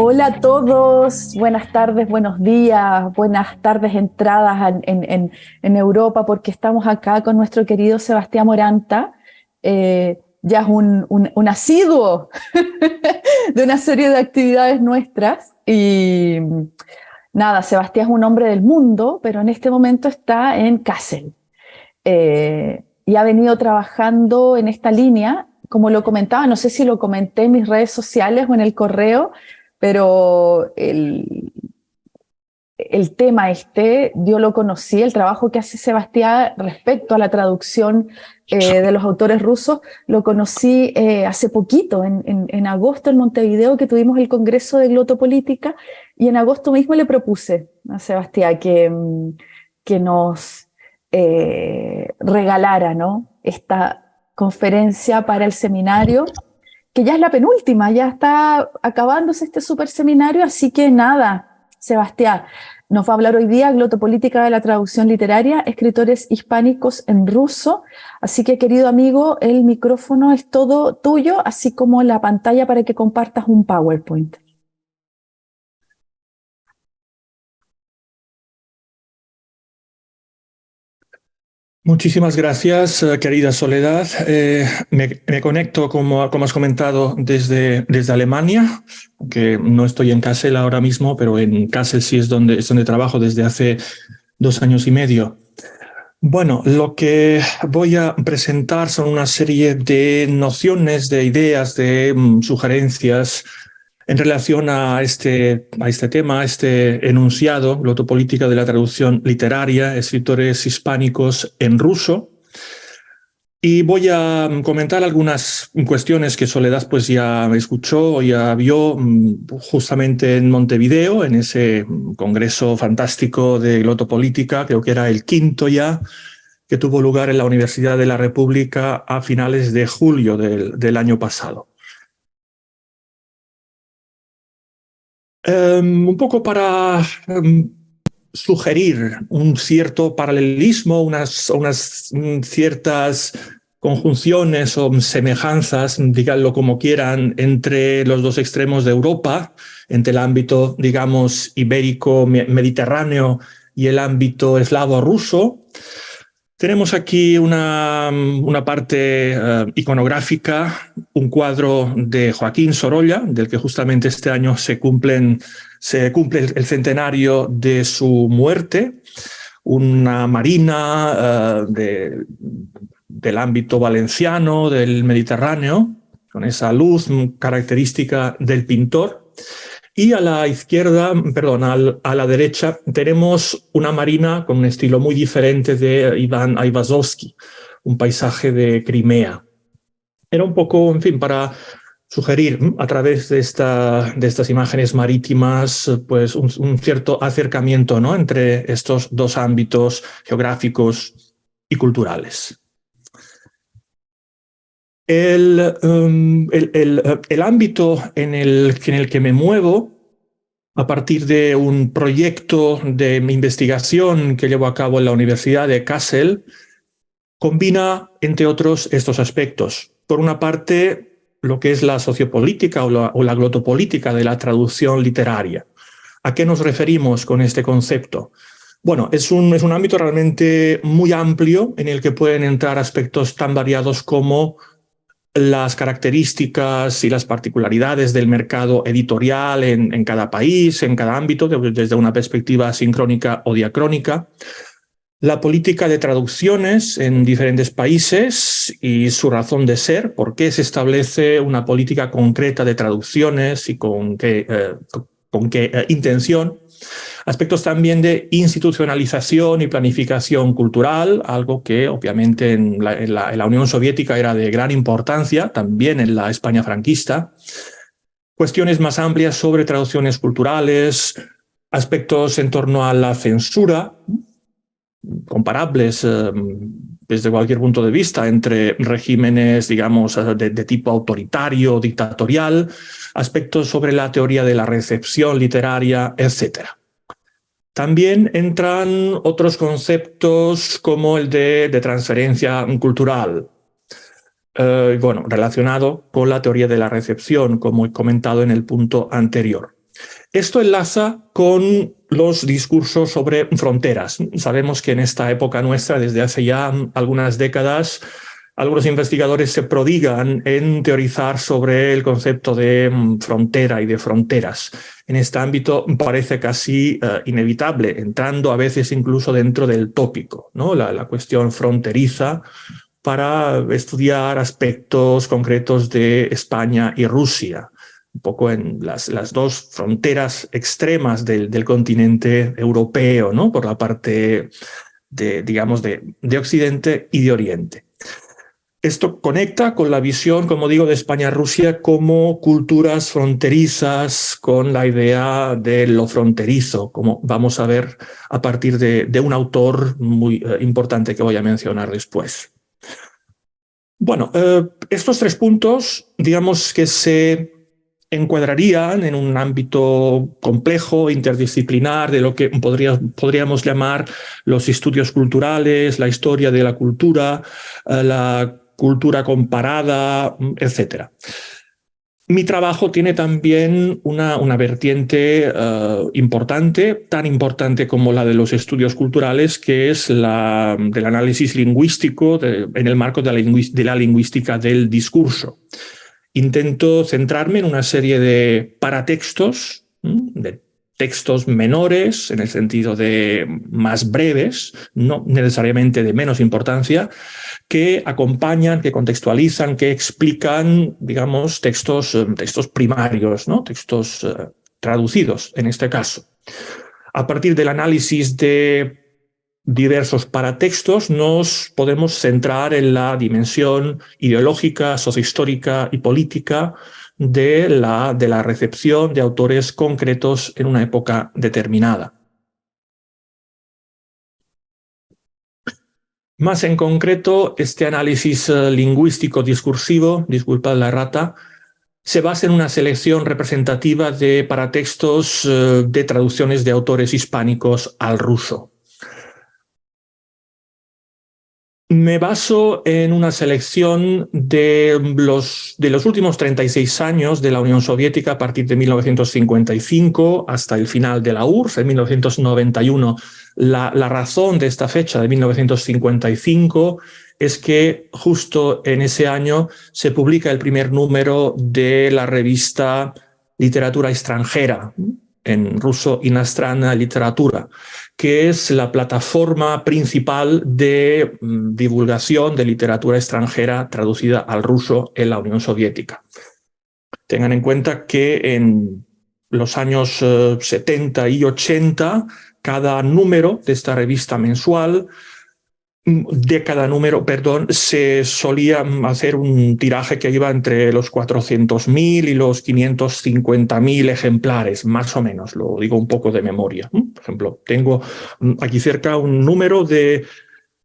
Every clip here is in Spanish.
Hola a todos, buenas tardes, buenos días, buenas tardes entradas en, Europa, porque estamos acá con nuestro querido Sebastián Moranta, eh, ya es un, un asiduo de una serie de actividades nuestras. Y nada, Sebastián es un hombre del mundo, pero en este momento está en Kassel. Eh, y ha venido trabajando en esta línea, como lo comentaba, no sé si lo comenté en mis redes sociales o en el correo, pero el, el tema este, yo lo conocí, el trabajo que hace Sebastián respecto a la traducción eh, de los autores rusos, lo conocí eh, hace poquito, en, en, agosto en Montevideo, que tuvimos el Congreso de Glotopolítica, y en agosto mismo le propuse a Sebastián que, mm, que nos eh, regalara ¿no? esta conferencia para el seminario que ya es la penúltima, ya está acabándose este super seminario, así que nada, Sebastián, nos va a hablar hoy día Glotopolítica de la traducción literaria, escritores hispánicos en ruso, así que querido amigo, el micrófono es todo tuyo, así como la pantalla para que compartas un PowerPoint. Muchísimas gracias, eh, querida Soledad. Eh, me, conecto, como, como, has comentado, desde, desde Alemania, que no estoy en Kassel ahora mismo, pero en Kassel sí es donde, es donde trabajo desde hace dos años y medio. Bueno, lo que voy a presentar son una serie de nociones, de ideas, de mm, sugerencias en relación a este, a este tema, a este enunciado, glotopolítica de la traducción literaria, escritores hispánicos en ruso. Y voy a comentar algunas cuestiones que Soledad pues ya escuchó, ya vio mm, justamente en Montevideo, en ese congreso fantástico de glotopolítica, creo que era el quinto ya, que tuvo lugar en la Universidad de la República a finales de julio del, del año pasado. Em, un poco para em, sugerir un cierto paralelismo, unas, unas mm, ciertas conjunciones o semejanzas, díganlo como quieran, entre los dos extremos de Europa, entre el ámbito, digamos, ibérico-mediterráneo y el ámbito eslavo-ruso. Tenemos aquí una, una parte eh, iconográfica, un cuadro de Joaquín Sorolla, del que justamente este año se, cumplen, se cumple el centenario de su muerte, una marina eh, de, del ámbito valenciano, del Mediterráneo, con esa luz característica del pintor. Y a la izquierda, perdón, a la derecha, tenemos una marina con un estilo muy diferente de Iván Aivazovsky, un paisaje de Crimea. Era un poco, en fin, para sugerir a través de, esta, de estas imágenes marítimas pues un, cierto acercamiento ¿no? entre estos dos ámbitos geográficos y culturales. El, um, el, ámbito en el, en el que me muevo, a partir de un proyecto de investigación que llevo a cabo en la Universidad de Kassel, combina, entre otros, estos aspectos. Por una parte, lo que es la sociopolítica o la, o la glotopolítica de la traducción literaria. ¿A qué nos referimos con este concepto? Bueno, es un, es un ámbito realmente muy amplio en el que pueden entrar aspectos tan variados como las características y las particularidades del mercado editorial en, cada país, en cada ámbito, desde una perspectiva sincrónica o diacrónica, la política de traducciones en diferentes países y su razón de ser, por qué se establece una política concreta de traducciones y con qué, eh, con qué eh, intención, Aspectos también de institucionalización y planificación cultural, algo que obviamente en la, Unión Soviética era de gran importancia, también en la España franquista. Cuestiones más amplias sobre traducciones culturales, aspectos en torno a la censura, comparables eh, desde cualquier punto de vista entre regímenes, digamos, de, de, tipo autoritario, dictatorial, aspectos sobre la teoría de la recepción literaria, etc. También entran otros conceptos como el de, transferencia cultural, eh, bueno, relacionado con la teoría de la recepción, como he comentado en el punto anterior. Esto enlaza con los discursos sobre fronteras. Sabemos que en esta época nuestra, desde hace ya algunas décadas, algunos investigadores se prodigan en teorizar sobre el concepto de frontera y de fronteras. En este ámbito parece casi eh, inevitable, entrando a veces incluso dentro del tópico, ¿no? la cuestión fronteriza para estudiar aspectos concretos de España y Rusia un poco en las, las dos fronteras extremas del, del, continente europeo, ¿no? por la parte de, digamos, de, de Occidente y de Oriente. Esto conecta con la visión, como digo, de España-Rusia como culturas fronterizas, con la idea de lo fronterizo, como vamos a ver a partir de, de un autor muy eh, importante que voy a mencionar después. Bueno, eh, estos tres puntos, digamos que se encuadrarían en un ámbito complejo, interdisciplinar, de lo que podría, podríamos llamar los estudios culturales, la historia de la cultura, eh, la cultura comparada, etc. Mi trabajo tiene también una, una vertiente uh, importante, tan importante como la de los estudios culturales, que es la del análisis lingüístico en el marco de la lingüística del discurso intento centrarme en una serie de paratextos, de textos menores, en el sentido de más breves, no necesariamente de menos importancia, que acompañan, que contextualizan, que explican, digamos, textos, eh, textos primarios, ¿no? textos uh, traducidos en este caso. A partir del análisis de diversos paratextos, nos podemos centrar en la dimensión ideológica, sociohistórica y política de la, de la recepción de autores concretos en una época determinada. Más en concreto, este análisis eh, lingüístico discursivo, disculpad la rata, se basa en una selección representativa de paratextos eh, de traducciones de autores hispánicos al ruso. Me baso en una selección de los, de los últimos 36 años de la Unión Soviética a partir de 1955 hasta el final de la URSS en 1991. La, la razón de esta fecha de 1955 es que justo en ese año se publica el primer número de la revista Literatura extranjera, en ruso Inastrana Literatura, que es la plataforma principal de mm, divulgación de literatura extranjera traducida al ruso en la Unión Soviética. Tengan en cuenta que en los años 70 eh, y 80, cada número de esta revista mensual de cada número, perdón, se solía hacer un tiraje que iba entre los 400.000 y los 550.000 ejemplares, más o menos, lo digo un poco de memoria. Por ejemplo, tengo aquí cerca un número de,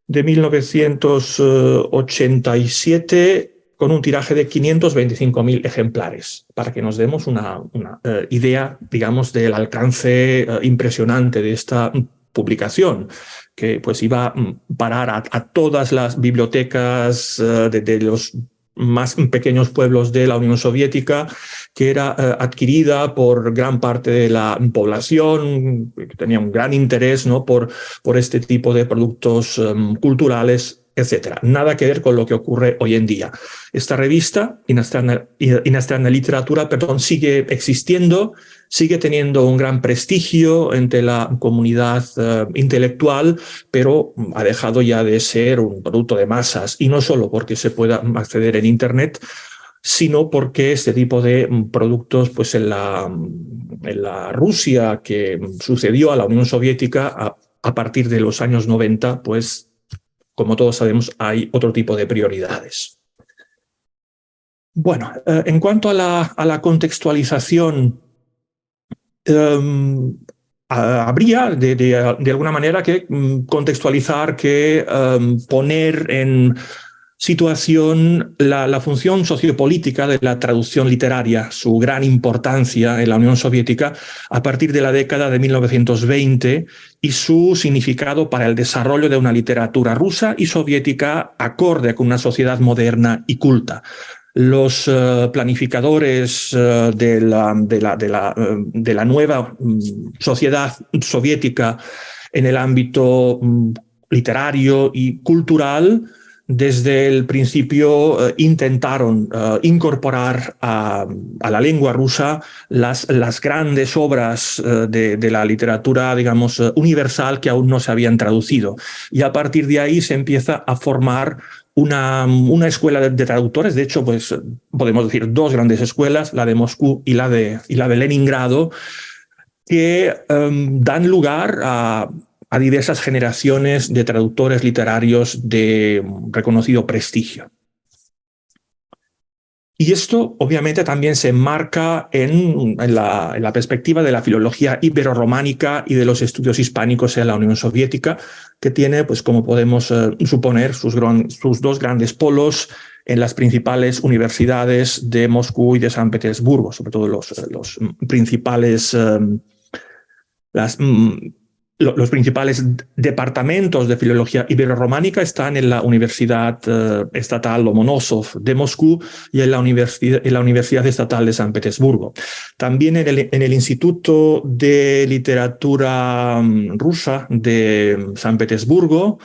de 1987 con un tiraje de 525.000 ejemplares, para que nos demos una, una uh, idea, digamos, del alcance uh, impresionante de esta publicación que pues iba a parar a, todas las bibliotecas uh, de, los más pequeños pueblos de la Unión Soviética, que era uh, adquirida por gran parte de la población, que tenía un gran interés ¿no? por, por este tipo de productos um, culturales etcétera. Nada que ver con lo que ocurre hoy en día. Esta revista, Inastrana, Literatura, perdón, sigue existiendo, sigue teniendo un gran prestigio entre la comunidad uh, intelectual, pero ha dejado ya de ser un producto de masas, y no solo porque se pueda acceder en Internet, sino porque este tipo de productos, pues en la, en la Rusia que sucedió a la Unión Soviética a, a partir de los años 90, pues como todos sabemos, hay otro tipo de prioridades. Bueno, eh, en cuanto a la, a la contextualización, eh, habría de, de, alguna manera que mm, contextualizar, que um, poner en situación la, función sociopolítica de la traducción literaria, su gran importancia en la Unión Soviética a partir de la década de 1920 y su significado para el desarrollo de una literatura rusa y soviética acorde con una sociedad moderna y culta. los eh, planificadores eh, de, la, de, la, de, de, la, nueva mm, sociedad soviética en el ámbito mm, literario y cultural, desde el principio eh, intentaron incorporar a, a, la lengua rusa las, las grandes obras de, de, la literatura, digamos, universal que aún no se habían traducido. Y a partir de ahí se empieza a formar una, una escuela de, traductores, de hecho, pues podemos decir dos grandes escuelas, la de Moscú y la de, y la de Leningrado, que em, dan lugar a, a diversas generaciones de traductores literarios de reconocido prestigio. Y esto obviamente también se enmarca en, la, perspectiva de la filología ibero-románica y de los estudios hispánicos en la Unión Soviética, que tiene, pues como podemos eh, suponer, sus, dos grandes polos en las principales universidades de Moscú y de San Petersburgo, sobre todo los principales eh, las, mm, los principales departamentos de filología ibero-románica están en la Universidad eh, Estatal Lomonosov de Moscú y en la, Universidad, en la Universidad Estatal de San Petersburgo. También en el, Instituto de Literatura mm, Rusa de San Petersburgo,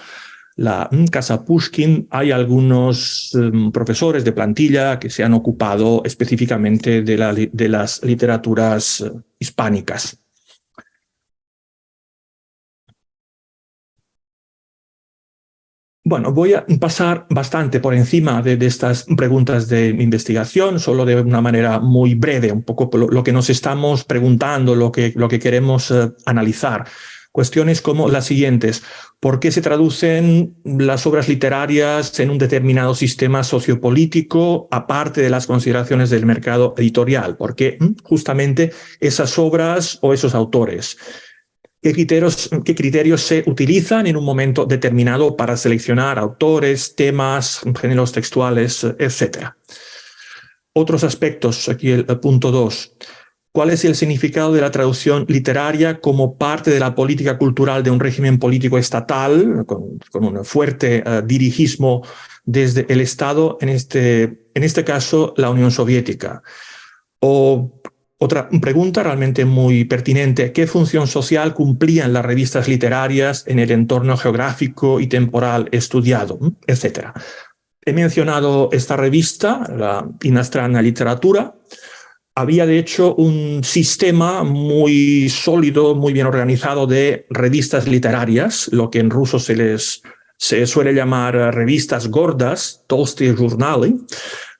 la mm, Casa Pushkin, hay algunos mm, profesores de plantilla que se han ocupado específicamente de, de las literaturas eh, hispánicas. Bueno, voy a pasar bastante por encima de, estas preguntas de investigación, solo de una manera muy breve, un poco lo, que nos estamos preguntando, lo que, lo que queremos eh, analizar. Cuestiones como las siguientes. ¿Por qué se traducen las obras literarias en un determinado sistema sociopolítico, aparte de las consideraciones del mercado editorial? ¿Por qué mm, justamente esas obras o esos autores? ¿Qué criterios, qué criterios se utilizan en un momento determinado para seleccionar autores, temas, géneros textuales, etcétera? Otros aspectos, aquí el, punto 2. ¿Cuál es el significado de la traducción literaria como parte de la política cultural de un régimen político estatal, con, con un fuerte uh, dirigismo desde el Estado, en este, en este caso la Unión Soviética? ¿O otra pregunta realmente muy pertinente, ¿qué función social cumplían las revistas literarias en el entorno geográfico y temporal estudiado, etcétera? He mencionado esta revista, la Inastrana Literatura. Había de hecho un sistema muy sólido, muy bien organizado de revistas literarias, lo que en ruso se les se suele llamar revistas gordas, толстые журналы,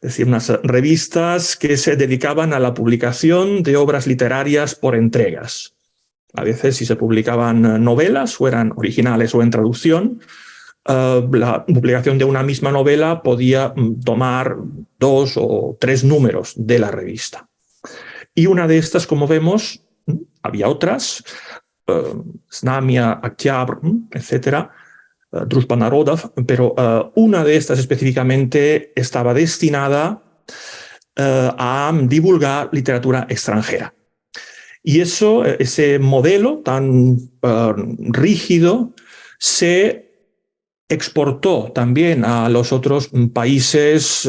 es decir, unas revistas que se dedicaban a la publicación de obras literarias por entregas. A veces si se publicaban novelas, o eran originales o en traducción, uh, la publicación de una misma novela podía mm, tomar dos o tres números de la revista. Y una de estas, como vemos, mm, había otras, uh, Snamia, Aktyabr, mm, etcétera, Druzhba Narodov, pero uh, una de estas específicamente estaba destinada uh, a divulgar literatura extranjera. Y eso, ese modelo tan rígido se exportó también a los otros países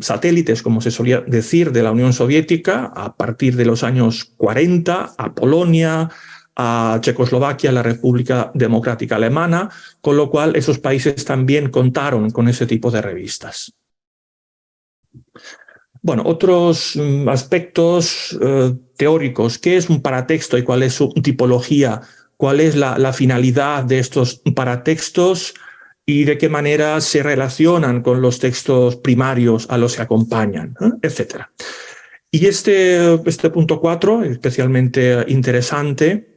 satélites, como se solía decir, de la Unión Soviética a partir de los años 40, a Polonia, a Checoslovaquia, la República Democrática Alemana, con lo cual esos países también contaron con ese tipo de revistas. Bueno, otros mm, aspectos eh, teóricos. ¿Qué es un paratexto y cuál es su tipología? ¿Cuál es la, finalidad de estos paratextos y de qué manera se relacionan con los textos primarios a los que acompañan, ¿eh? etcétera? Y este, este punto cuatro, especialmente interesante,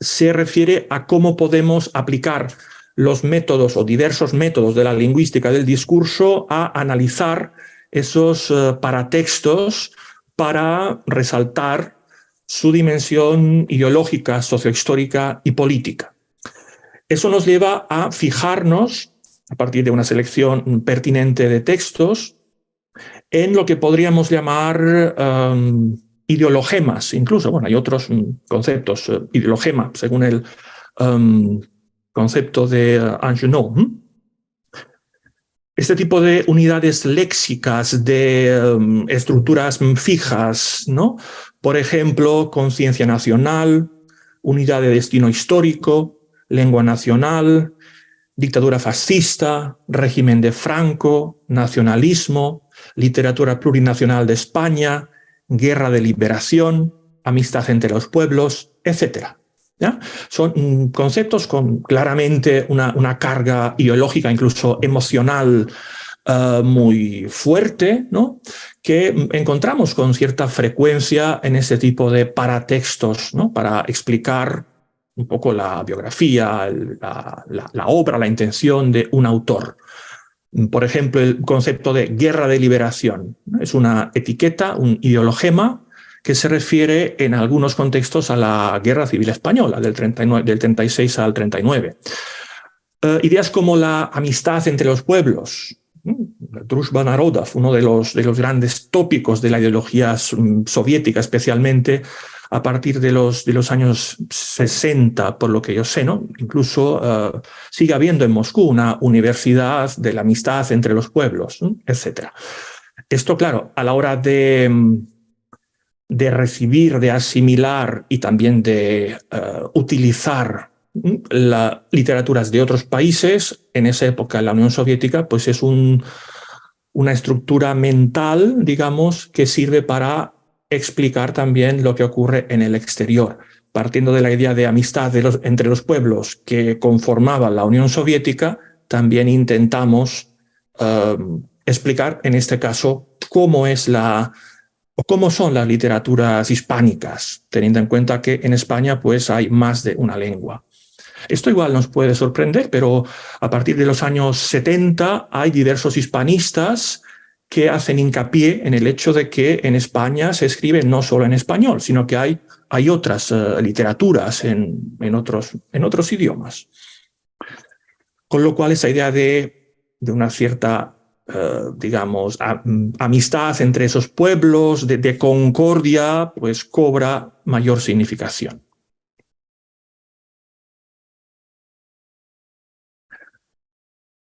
se refiere a cómo podemos aplicar los métodos o diversos métodos de la lingüística del discurso a analizar esos uh, paratextos para resaltar su dimensión ideológica, sociohistórica y política. Eso nos lleva a fijarnos, a partir de una selección pertinente de textos, en lo que podríamos llamar um, ideologemas, incluso, bueno, hay otros mm, conceptos, uh, ideologema, según el um, concepto de uh, este tipo de unidades léxicas, de um, estructuras fijas, ¿no? Por ejemplo, conciencia nacional, unidad de destino histórico, lengua nacional, dictadura fascista, régimen de Franco, nacionalismo, literatura plurinacional de España, guerra de liberación, amistad entre los pueblos, etc. Son conceptos con claramente una, una carga ideológica, incluso emocional, eh, muy fuerte, ¿no? que encontramos con cierta frecuencia en este tipo de paratextos, ¿no? para explicar un poco la biografía, la, obra, la intención de un autor. Por ejemplo, el concepto de guerra de liberación. Es una etiqueta, un ideologema que se refiere en algunos contextos a la Guerra Civil Española, del, 39, del 36 al 39. Eh, ideas como la amistad entre los pueblos, Drushba Narodov, uno de los, de los grandes tópicos de la ideología soviética, especialmente a partir de los, de los años 60, por lo que yo sé, ¿no? Incluso eh, sigue habiendo en Moscú una universidad de la amistad entre los pueblos, etc. Esto, claro, a la hora de, de recibir, de asimilar y también de eh, utilizar las literaturas de otros países, en esa época la Unión Soviética, pues es un, una estructura mental, digamos, que sirve para explicar también lo que ocurre en el exterior. Partiendo de la idea de amistad entre los pueblos que conformaban la Unión Soviética, también intentamos eh, explicar, en este caso, cómo es la, cómo son las literaturas hispánicas, teniendo en cuenta que en España pues, hay más de una lengua. Esto igual nos puede sorprender, pero a partir de los años 70 hay diversos hispanistas que hacen hincapié en el hecho de que en España se escribe no solo en español, sino que hay, hay otras eh, literaturas en, en, otros, en otros idiomas. Con lo cual esa idea de, de una cierta Uh, digamos, amistad entre esos pueblos, de, de, concordia, pues cobra mayor significación.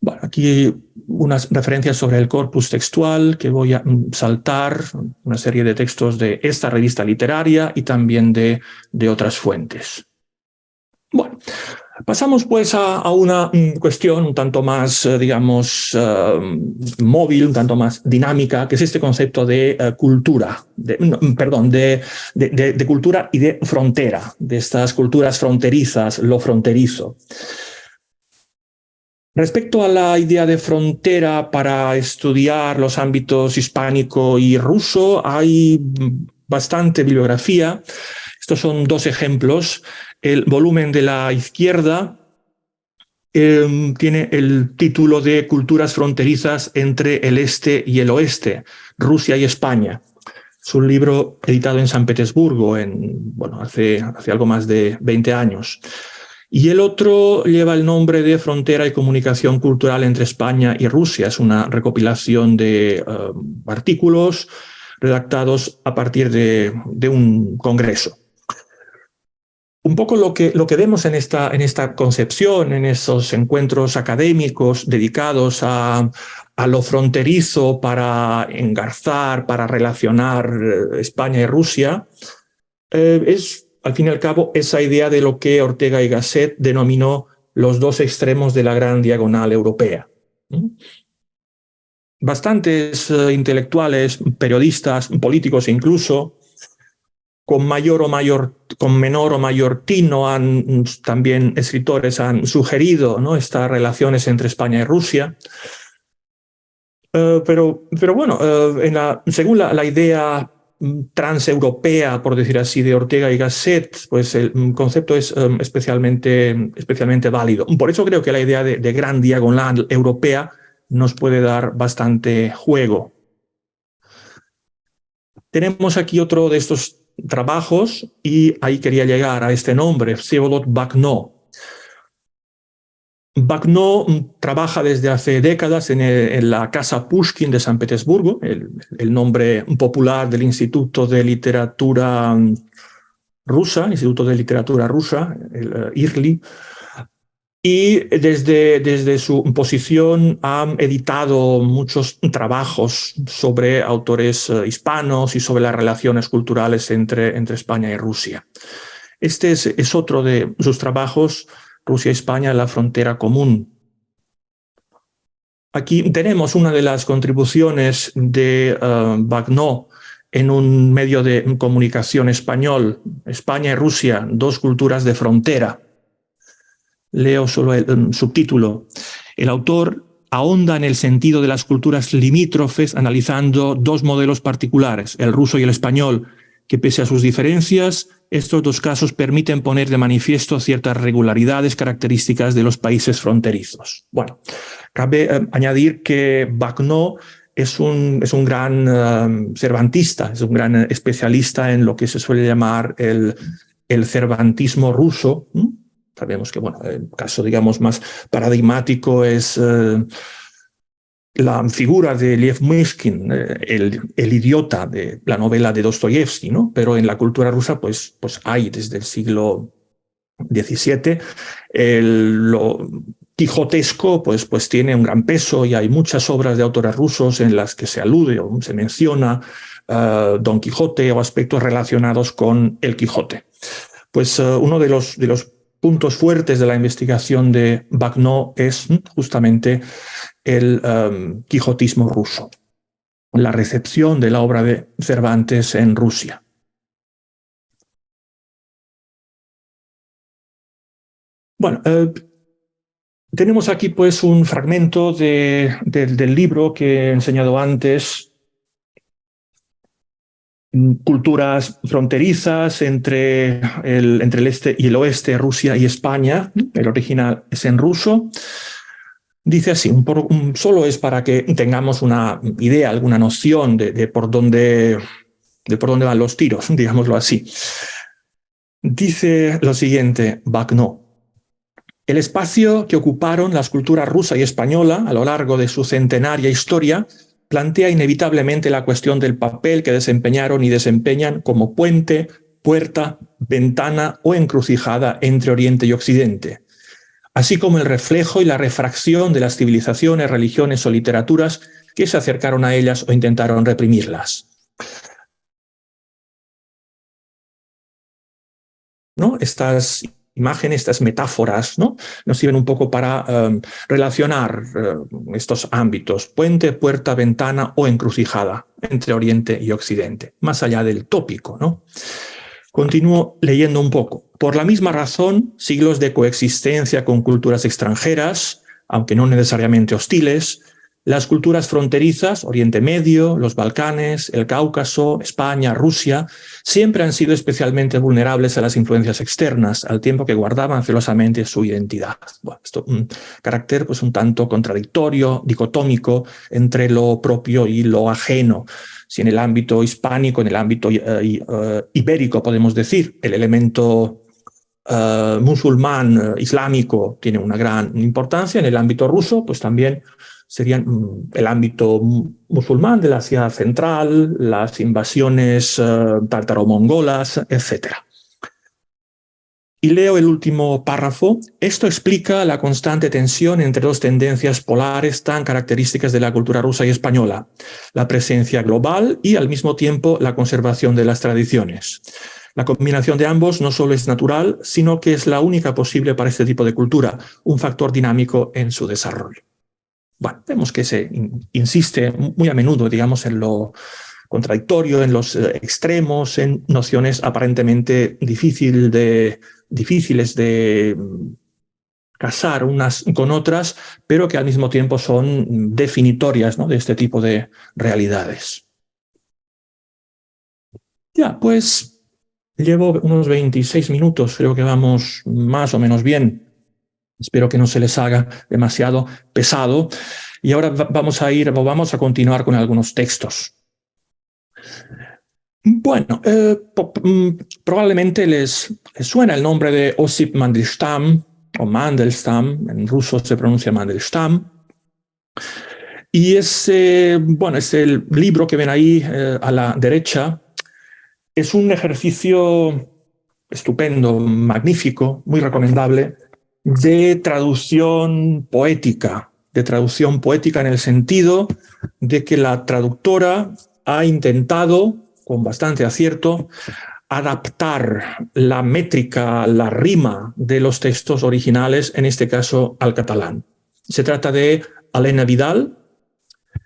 Bueno, aquí unas referencias sobre el corpus textual que voy a mm, saltar, una serie de textos de esta revista literaria y también de, de otras fuentes. Bueno, pasamos pues a, una mm, cuestión un tanto más, eh, digamos, eh, móvil, un tanto más dinámica, que es este concepto de eh, cultura, de, mm, perdón, de, de cultura y de frontera, de estas culturas fronterizas, lo fronterizo. Respecto a la idea de frontera para estudiar los ámbitos hispánico y ruso, hay bastante bibliografía. Estos son dos ejemplos. El volumen de la izquierda em, tiene el título de Culturas fronterizas entre el este y el oeste, Rusia y España. Es un libro editado en San Petersburgo en, bueno, hace, hace algo más de 20 años. Y el otro lleva el nombre de Frontera y Comunicación Cultural entre España y Rusia. Es una recopilación de eh, artículos redactados a partir de, un congreso. Un poco lo que, lo que vemos en esta, en esta concepción, en esos encuentros académicos dedicados a, lo fronterizo para engarzar, para relacionar eh, España y Rusia, eh, es al fin y al cabo, esa idea de lo que Ortega y Gasset denominó los dos extremos de la gran diagonal europea. Bastantes eh, intelectuales, periodistas, políticos incluso, con mayor o mayor, con menor o mayor tino, han, también escritores han sugerido ¿no? estas relaciones entre España y Rusia. Eh, pero, pero bueno, eh, en la, según la idea transeuropea, por decir así, de Ortega y Gasset, pues el concepto es um, especialmente, especialmente válido. Por eso creo que la idea de, de gran diagonal europea nos puede dar bastante juego. Tenemos aquí otro de estos trabajos y ahí quería llegar a este nombre, Vsevolod Bakno, Bakhno trabaja desde hace décadas en, la Casa Pushkin de San Petersburgo, el, nombre popular del Instituto de Literatura Rusa, Instituto de Literatura Rusa, el uh, IRLI. y desde, desde su posición han editado muchos trabajos sobre autores eh, hispanos y sobre las relaciones culturales entre, entre España y Rusia. Este es, es otro de sus trabajos, Rusia-España, la frontera común. Aquí tenemos una de las contribuciones de uh, en un medio de comunicación español, España y Rusia, dos culturas de frontera leo solo el, subtítulo. El autor ahonda en el sentido de las culturas limítrofes analizando dos modelos particulares, el ruso y el español, que pese a sus diferencias, estos dos casos permiten poner de manifiesto ciertas regularidades características de los países fronterizos. Bueno, cabe eh, añadir que Bacno es un, es un gran eh, cervantista, es un gran especialista en lo que se suele llamar el, el cervantismo ruso, Sabemos que, bueno, el caso, digamos, más paradigmático es eh, la figura de Lev Myskin, eh, el, el, idiota de la novela de Dostoyevsky, ¿no? Pero en la cultura rusa, pues, pues hay desde el siglo XVII el, lo quijotesco, pues, pues tiene un gran peso y hay muchas obras de autores rusos en las que se alude o se menciona uh, Don Quijote o aspectos relacionados con el Quijote. Pues uh, uno de los, de los puntos fuertes de la investigación de Bagno es justamente el um, quijotismo ruso, la recepción de la obra de Cervantes en Rusia. Bueno, eh, tenemos aquí pues un fragmento de, del libro que he enseñado antes, culturas fronterizas entre el, entre el este y el oeste, Rusia y España. El original es en ruso. Dice así, solo es para que tengamos una idea, alguna noción de, por, dónde, de por dónde van los tiros, digámoslo así. Dice lo siguiente, Bagno. El espacio que ocuparon las culturas rusa y española a lo largo de su centenaria historia plantea inevitablemente la cuestión del papel que desempeñaron y desempeñan como puente, puerta, ventana o encrucijada entre Oriente y Occidente, así como el reflejo y la refracción de las civilizaciones, religiones o literaturas que se acercaron a ellas o intentaron reprimirlas. ¿No? Estas imágenes, estas metáforas, ¿no? Nos sirven un poco para em, relacionar eh, estos ámbitos, puente, puerta, ventana o encrucijada entre Oriente y Occidente, más allá del tópico, ¿no? Continúo leyendo un poco. Por la misma razón, siglos de coexistencia con culturas extranjeras, aunque no necesariamente hostiles, las culturas fronterizas, Oriente Medio, los Balcanes, el Cáucaso, España, Rusia, siempre han sido especialmente vulnerables a las influencias externas, al tiempo que guardaban celosamente su identidad. Bueno, esto un carácter pues un tanto contradictorio, dicotómico entre lo propio y lo ajeno. Si en el ámbito hispánico, en el ámbito eh, eh, ibérico podemos decir, el elemento eh, musulmán, islámico, tiene una gran importancia, en el ámbito ruso, pues también serían mm, el ámbito musulmán de la Asia Central, las invasiones uh, tártaro-mongolas, etc. Y leo el último párrafo. Esto explica la constante tensión entre dos tendencias polares tan características de la cultura rusa y española, la presencia global y al mismo tiempo la conservación de las tradiciones. La combinación de ambos no solo es natural, sino que es la única posible para este tipo de cultura, un factor dinámico en su desarrollo. Bueno, vemos que se insiste muy a menudo, digamos, en lo contradictorio, en los eh, extremos, en nociones aparentemente difícil de, difíciles de casar unas con otras, pero que al mismo tiempo son definitorias ¿no? de este tipo de realidades. Ya, pues llevo unos 26 minutos, creo que vamos más o menos bien. Espero que no se les haga demasiado pesado. Y ahora vamos a ir, vamos a continuar con algunos textos. Bueno, eh, mm, probablemente les, suena el nombre de Osip Mandelstam, o Mandelstam, en ruso se pronuncia Mandelstam. Y ese, bueno, es el libro que ven ahí eh, a la derecha. Es un ejercicio estupendo, magnífico, muy recomendable, de traducción poética, de traducción poética en el sentido de que la traductora ha intentado, con bastante acierto, adaptar la métrica, la rima de los textos originales, en este caso al catalán. Se trata de Elena Vidal,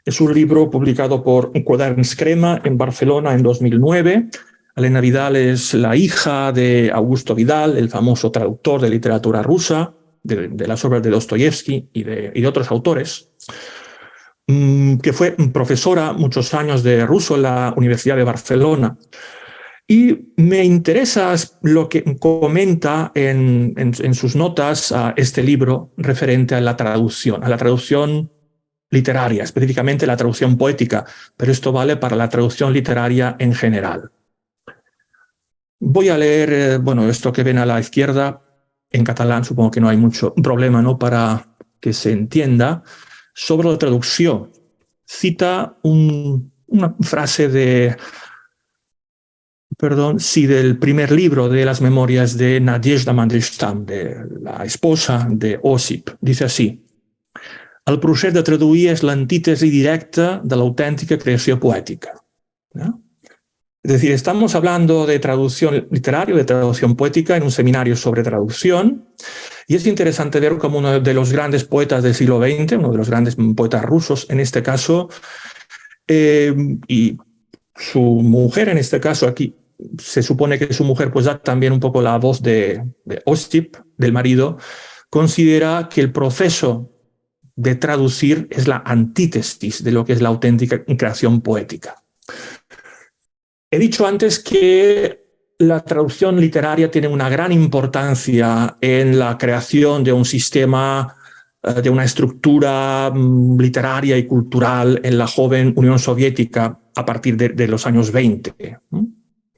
es un libro publicado por Quaderns Crema en Barcelona en 2009. Elena Vidal es la hija de Augusto Vidal, el famoso traductor de literatura rusa, de, las obras de Dostoyevsky y de, otros autores, que fue profesora muchos años de ruso en la Universidad de Barcelona. Y me interesa lo que comenta en, en, sus notas a este libro referente a la traducción, a la traducción literaria, específicamente la traducción poética, pero esto vale para la traducción literaria en general. Voy a leer, eh, bueno, esto que ven a la izquierda, en catalán supongo que no hay mucho problema ¿no? para que se entienda, sobre la traducción. Cita una frase de, perdón, sí, del primer libro de las memorias de Nadezhda Mandelstam, de la esposa de Osip. Dice así, el procés de traduir és l'antítesi directa de la auténtica creación poética. ¿no? Es decir, estamos hablando de traducción literaria, de traducción poética en un seminario sobre traducción, y es interesante ver como uno de los grandes poetas del siglo XX, uno de los grandes poetas rusos en este caso, eh, y su mujer en este caso aquí, se supone que su mujer pues da también un poco la voz de, de Ostip, del marido, considera que el proceso de traducir es la antítesis de lo que es la auténtica creación poética. He dicho antes que la traducción literaria tiene una gran importancia en la creación de un sistema, eh, de una estructura mm, literaria y cultural en la joven Unión Soviética a partir de, los años 20.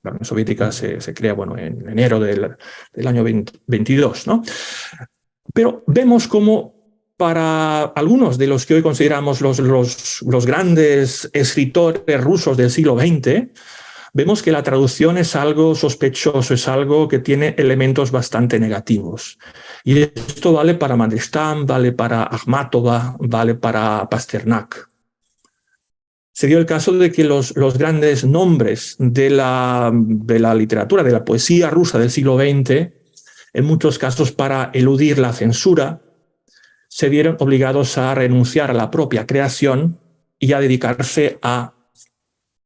La Unión Soviética se, crea bueno, en enero del, año 22. ¿no? Pero vemos cómo para algunos de los que hoy consideramos los, los grandes escritores rusos del siglo XX, vemos que la traducción es algo sospechoso, es algo que tiene elementos bastante negativos. Y esto vale para Mandelstam, vale para Akhmatova, vale para Pasternak. Se dio el caso de que los, los grandes nombres de la, de la literatura, de la poesía rusa del siglo XX, en muchos casos para eludir la censura, se vieron obligados a renunciar a la propia creación y a dedicarse a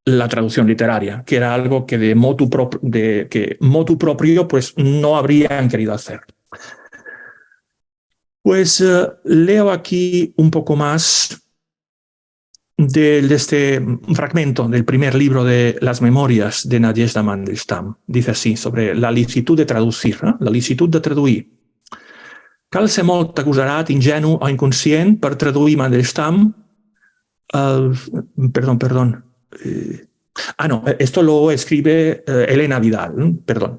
la traducción literaria, que era algo que de motu, de, que motu propio pues, no habrían querido hacer. Pues eh, leo aquí un poco más de, este fragmento del primer libro de las memorias de Nadezhda Mandelstam. Dice así, sobre la licitud de traducir, la licitud de traduir. Cal ser molt ingenu o inconscient per traduir Mandelstam el... Perdón, perdón. Eh, ah, no, esto lo escribe eh, Elena Vidal, perdón.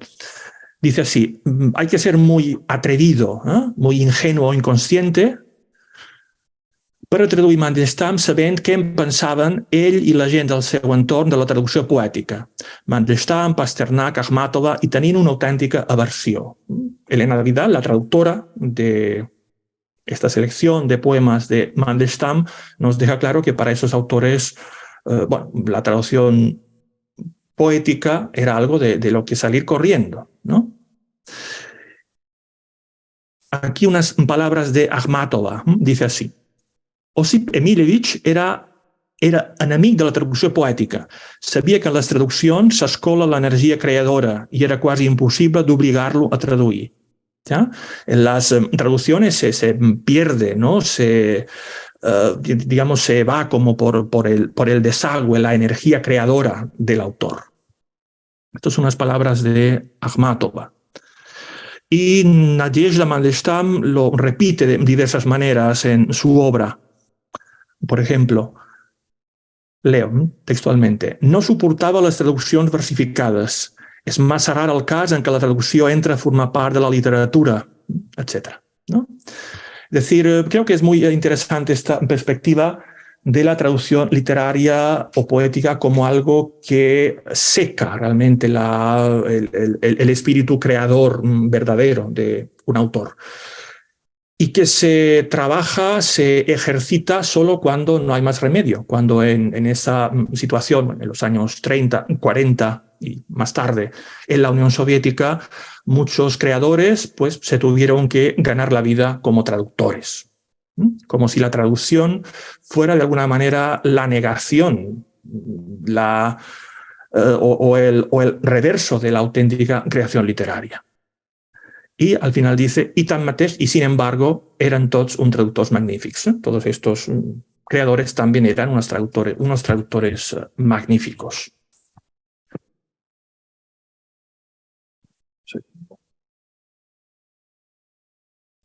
Dice así, mm, hay que ser muy atrevido, ¿eh? muy ingenuo inconsciente per traduir Mandelstam sabent què en pensaven ell i la gent del seu entorn de la traducció poètica. Mandelstam, Pasternak, Akhmatova i tenint una autèntica aversió. Elena Vidal, la traductora de esta selección de poemas de Mandelstam, nos deja claro que para esos autores Eh, bueno, la traducción poética era algo de, lo que salir corriendo, ¿no? Aquí unas palabras de Akhmatova, dice así. Osip Emilevich era, era enemic de la traducción poética. Sabía que en las traducciones s'escola la energía creadora y era casi imposible obligarlo a traduir. ¿Ya? En las eh, traducciones se, se pierde, ¿no? Se, eh, digamos, se va como por, por, el, por el desagüe, la energía creadora del autor. Estas son unas palabras de Akhmatova. Y Nadezhda Mandelstam lo repite de diversas maneras en su obra. Por ejemplo, leo textualmente, no soportava les traduccions versificades. És massa rar el cas en què la traducció entra a formar part de la literatura, etc. No? Es decir, eh, creo que es muy interesante esta perspectiva de la traducción literaria o poética como algo que seca realmente el, espíritu creador verdadero de un autor. y que se trabaja, se ejercita solo cuando no hay más remedio, cuando en, en, esa situación, en los años 30, 40 y más tarde en la Unión Soviética, muchos creadores pues, se tuvieron que ganar la vida como traductores, como si la traducción fuera de alguna manera la negación, la, eh, o, el, o el reverso de la auténtica creación literaria. Y al final dice, y tan mateix, y sin embargo, eran todos un traductors magníficos. ¿eh? Todos estos mm, creadores también eran unos traductores, unos traductores uh, magníficos.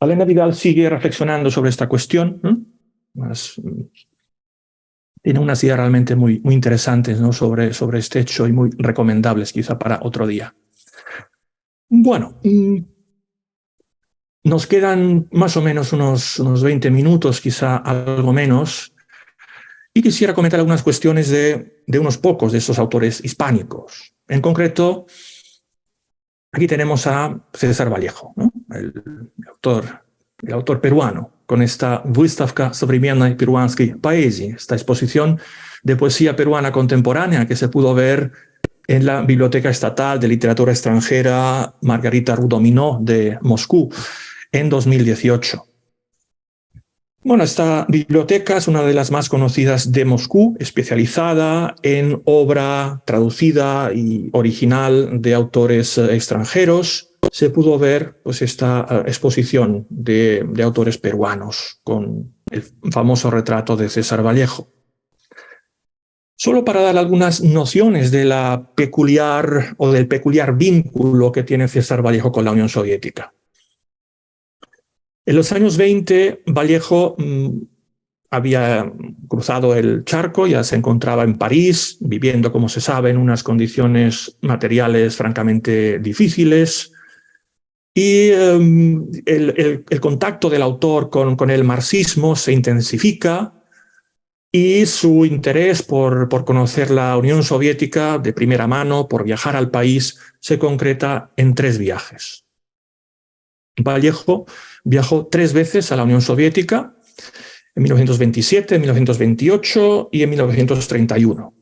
Elena Vidal sigue reflexionando sobre esta cuestión. mm, tiene unas ideas realmente muy, muy interesantes ¿no? sobre, este hecho y muy recomendables quizá para otro día. Bueno, mm, nos quedan más o menos unos, unos 20 minutos, quizá algo menos, y quisiera comentar algunas cuestiones de, de unos pocos de esos autores hispánicos. En concreto, aquí tenemos a César Vallejo el, autor, el autor peruano, con esta Выставка современной peruanской поэзии, esta exposición de poesía peruana contemporánea que se pudo ver en la Biblioteca Estatal de Literatura Extranjera Margarita Rudominó de Moscú en 2018. Bueno, esta biblioteca es una de las más conocidas de Moscú, especializada en obra traducida y original de autores eh, extranjeros. se pudo ver pues, esta uh, exposición de, autores peruanos con el famoso retrato de César Vallejo. Solo para dar algunas nociones de la peculiar o del peculiar vínculo que tiene César Vallejo con la Unión Soviética. En los años 20, Vallejo mmm, había cruzado el charco, ya se encontraba en París, viviendo, como se sabe, en unas condiciones materiales francamente difíciles. Y um, el, contacto del autor con, con, el marxismo se intensifica y su interés por, por conocer la Unión Soviética de primera mano, por viajar al país, se concreta en tres viajes. Vallejo viajó tres veces a la Unión Soviética, en 1927, en 1928 y en 1931.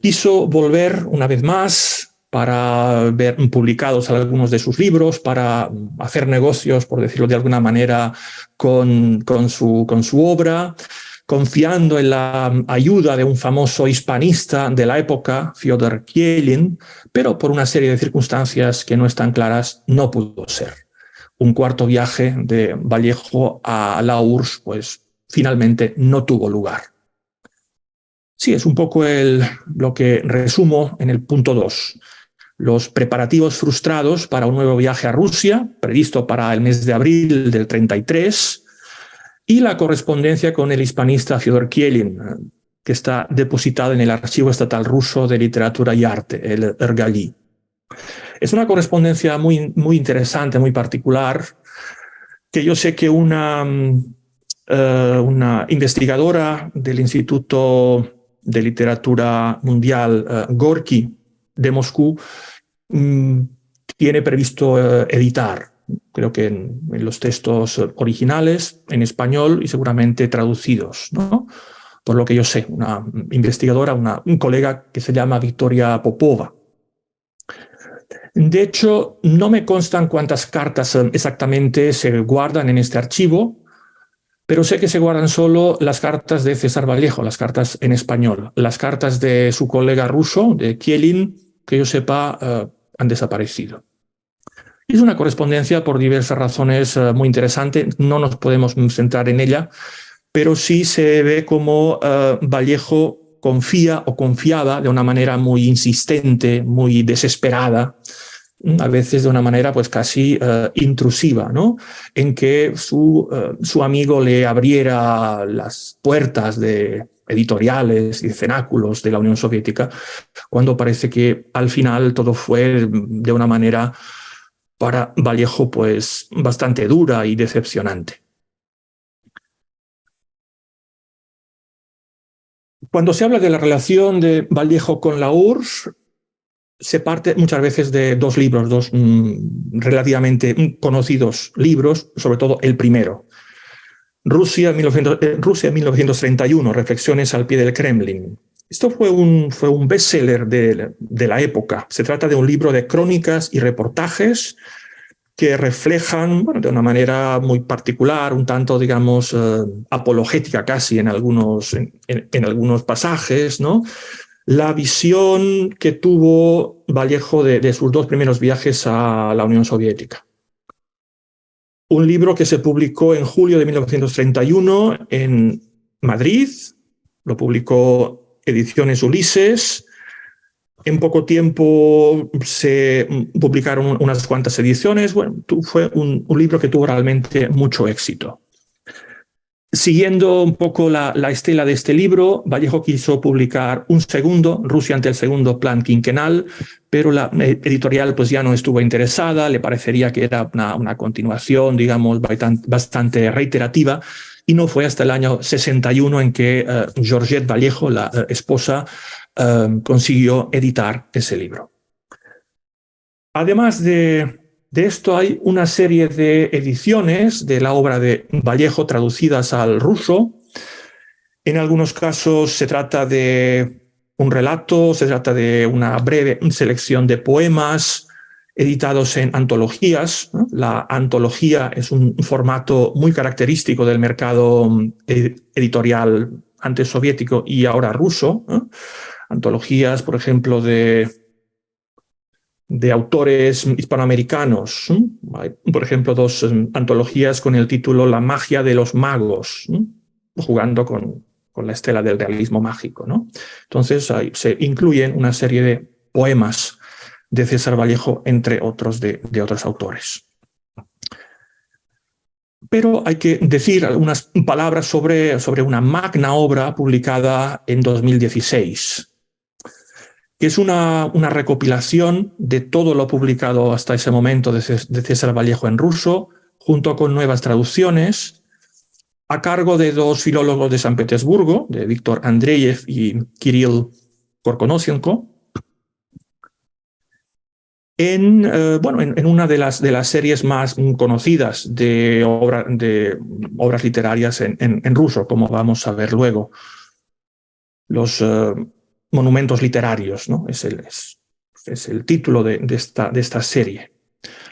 Quiso volver una vez más para ver publicados algunos de sus libros, para hacer negocios, por decirlo de alguna manera, con, con, su, con su obra, confiando en la ayuda de un famoso hispanista de la época, Fyodor Kielin, pero por una serie de circunstancias que no están claras, no pudo ser un cuarto viaje de Vallejo a la URSS, pues finalmente no tuvo lugar. Sí, es un poco el, lo que resumo en el punto 2. Los preparativos frustrados para un nuevo viaje a Rusia, previsto para el mes de abril del 33, y la correspondencia con el hispanista Fyodor Kielin, que está depositada en el Archivo Estatal Ruso de Literatura y Arte, el Ergali. Es una correspondencia muy, muy interesante, muy particular, que yo sé que una, uh, una investigadora del Instituto de Literatura Mundial, uh, Gorky, de Moscú, um, tiene previsto uh, editar, creo que en, los textos originales, en español y seguramente traducidos. Por lo que yo sé, una investigadora, una, un colega que se llama Victoria Popova, de hecho, no me constan cuántas cartas exactamente se guardan en este archivo, pero sé que se guardan solo las cartas de César Vallejo, las cartas en español. Las cartas de su colega ruso, de Kielin, que yo sepa, uh, han desaparecido. Es una correspondencia por diversas razones uh, muy interesante, no nos podemos centrar en ella, pero sí se ve como uh, Vallejo confía o confiaba de una manera muy insistente, muy desesperada, a veces de una manera pues casi intrusiva, ¿no? En que su, su amigo le abriera las puertas de editoriales y cenáculos de la Unión Soviética, cuando parece que al final todo fue de una manera para Vallejo pues bastante dura y decepcionante. Cuando se habla de la relación de Vallejo con la URSS, se parte muchas veces de dos libros, dos mm, relativamente conocidos libros, sobre todo el primero. Rusia, 1900, eh, Rusia 1931, Reflexiones al pie del Kremlin. Esto fue un, fue un bestseller de, de la época. Se trata de un libro de crónicas y reportajes que reflejan de una manera muy particular, un tanto, digamos, eh, apologética casi en algunos, en, en, algunos pasajes, ¿no? la visión que tuvo Vallejo de, sus dos primeros viajes a la Unión Soviética. Un libro que se publicó en julio de 1931 en Madrid, lo publicó Ediciones Ulises, en poco tiempo se publicaron unas cuantas ediciones. Bueno, fue un, un libro que tuvo realmente mucho éxito. Siguiendo un poco la, la, estela de este libro, Vallejo quiso publicar un segundo, Rusia ante el segundo plan quinquenal, pero la eh, editorial pues ya no estuvo interesada, le parecería que era una, continuación, digamos, bastante reiterativa, y no fue hasta el año 61 en que uh, Georgette Vallejo, la uh, esposa, consiguió editar ese libro. Además de, de, esto, hay una serie de ediciones de la obra de Vallejo traducidas al ruso. En algunos casos se trata de un relato, se trata de una breve selección de poemas editados en antologías. La antología es un formato muy característico del mercado editorial antes soviético y ahora ruso. antologías, por ejemplo, de, de autores hispanoamericanos. Hay, por ejemplo, dos um, antologías con el título La magia de los magos, jugando con, con, la estela del realismo mágico. ¿no? Entonces se incluyen una serie de poemas de César Vallejo, entre otros de, de otros autores. Pero hay que decir algunas palabras sobre, sobre una magna obra publicada en 2016, que es una, recopilación de todo lo publicado hasta ese momento de, César Vallejo en ruso, junto con nuevas traducciones, a cargo de dos filólogos de San Petersburgo, de Víctor Andreyev y Kirill Korkonosienko, en, eh, bueno, en, una de las, series más conocidas de, obra, de obras literarias en, ruso, como vamos a ver luego. Los, uh, monumentos literarios, ¿no? Es el, es, es el título de, de, esta, de esta serie.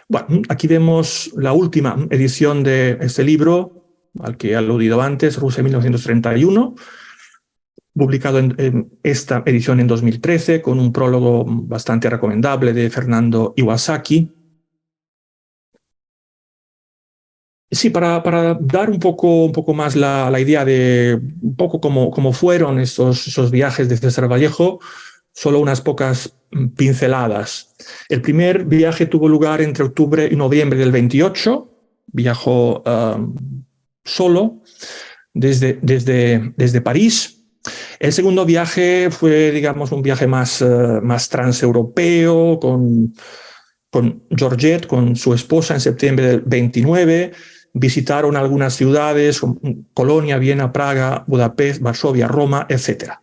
Bueno, aquí vemos la última edición de este libro, al que he aludido antes, Rusia 1931, publicado en, en, esta edición en 2013, con un prólogo bastante recomendable de Fernando Iwasaki, Sí, para, dar un poco, un poco más la, idea de un poco cómo, cómo fueron esos, esos, viajes de César Vallejo, solo unas pocas pinceladas. El primer viaje tuvo lugar entre octubre y noviembre del 28, viajó uh, solo desde, desde, desde París. El segundo viaje fue, digamos, un viaje más, uh, más transeuropeo, con, con Georgette, con su esposa en septiembre del 29, visitaron algunas ciudades, Colonia, Viena, Praga, Budapest, Varsovia, Roma, etc.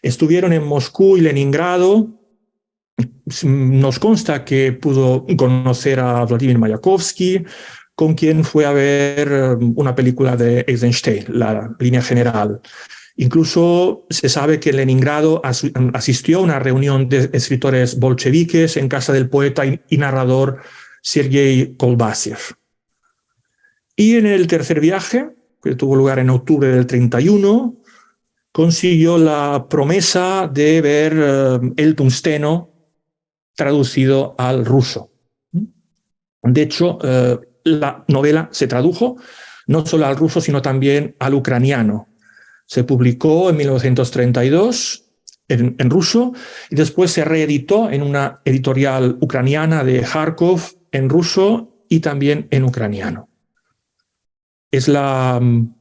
Estuvieron en Moscú y Leningrado. Nos consta que pudo conocer a Vladimir Mayakovsky, con quien fue a ver um, una película de Eisenstein, la línea general. Incluso se sabe que en Leningrado asistió a una reunión de escritores bolcheviques en casa del poeta y narrador Sergei Kolbasiev. Y en el tercer viaje, que tuvo lugar en octubre del 31, consiguió la promesa de ver uh, el tungsteno traducido al ruso. De hecho, uh, la novela se tradujo no solo al ruso, sino también al ucraniano. Se publicó en 1932 en, en ruso y después se reeditó en una editorial ucraniana de Kharkov en ruso y también en ucraniano es la, mm,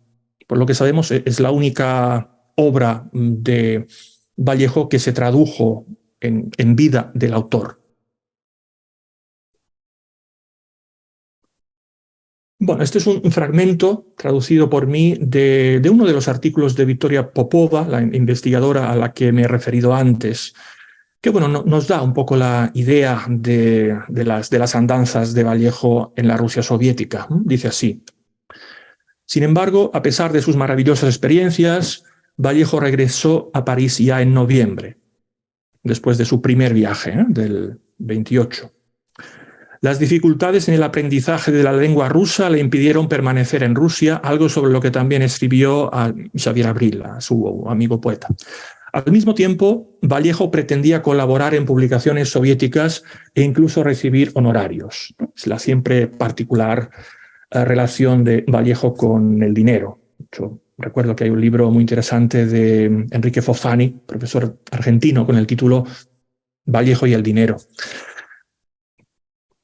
por lo que sabemos, e-, es la única obra mm, de Vallejo que se tradujo en, vida del autor. Bueno, este es un fragmento traducido por mí de, uno de los artículos de Victoria Popova, la investigadora a la que me he referido antes, que bueno, nos da un poco la idea de las andanzas de Vallejo en la Rusia soviética. Dice así. Sin embargo, a pesar de sus maravillosas experiencias, Vallejo regresó a París ya en noviembre, después de su primer viaje, ¿eh? del 28. Las dificultades en el aprendizaje de la lengua rusa le impidieron permanecer en Rusia, algo sobre lo que también escribió a Xavier Abril, a su amigo poeta. Al mismo tiempo, Vallejo pretendía colaborar en publicaciones soviéticas e incluso recibir honorarios. Es la siempre particular relación de Vallejo con el dinero. Recuerdo que hay un libro muy interesante de Enrique Fofani, profesor argentino, con el título Vallejo y el dinero.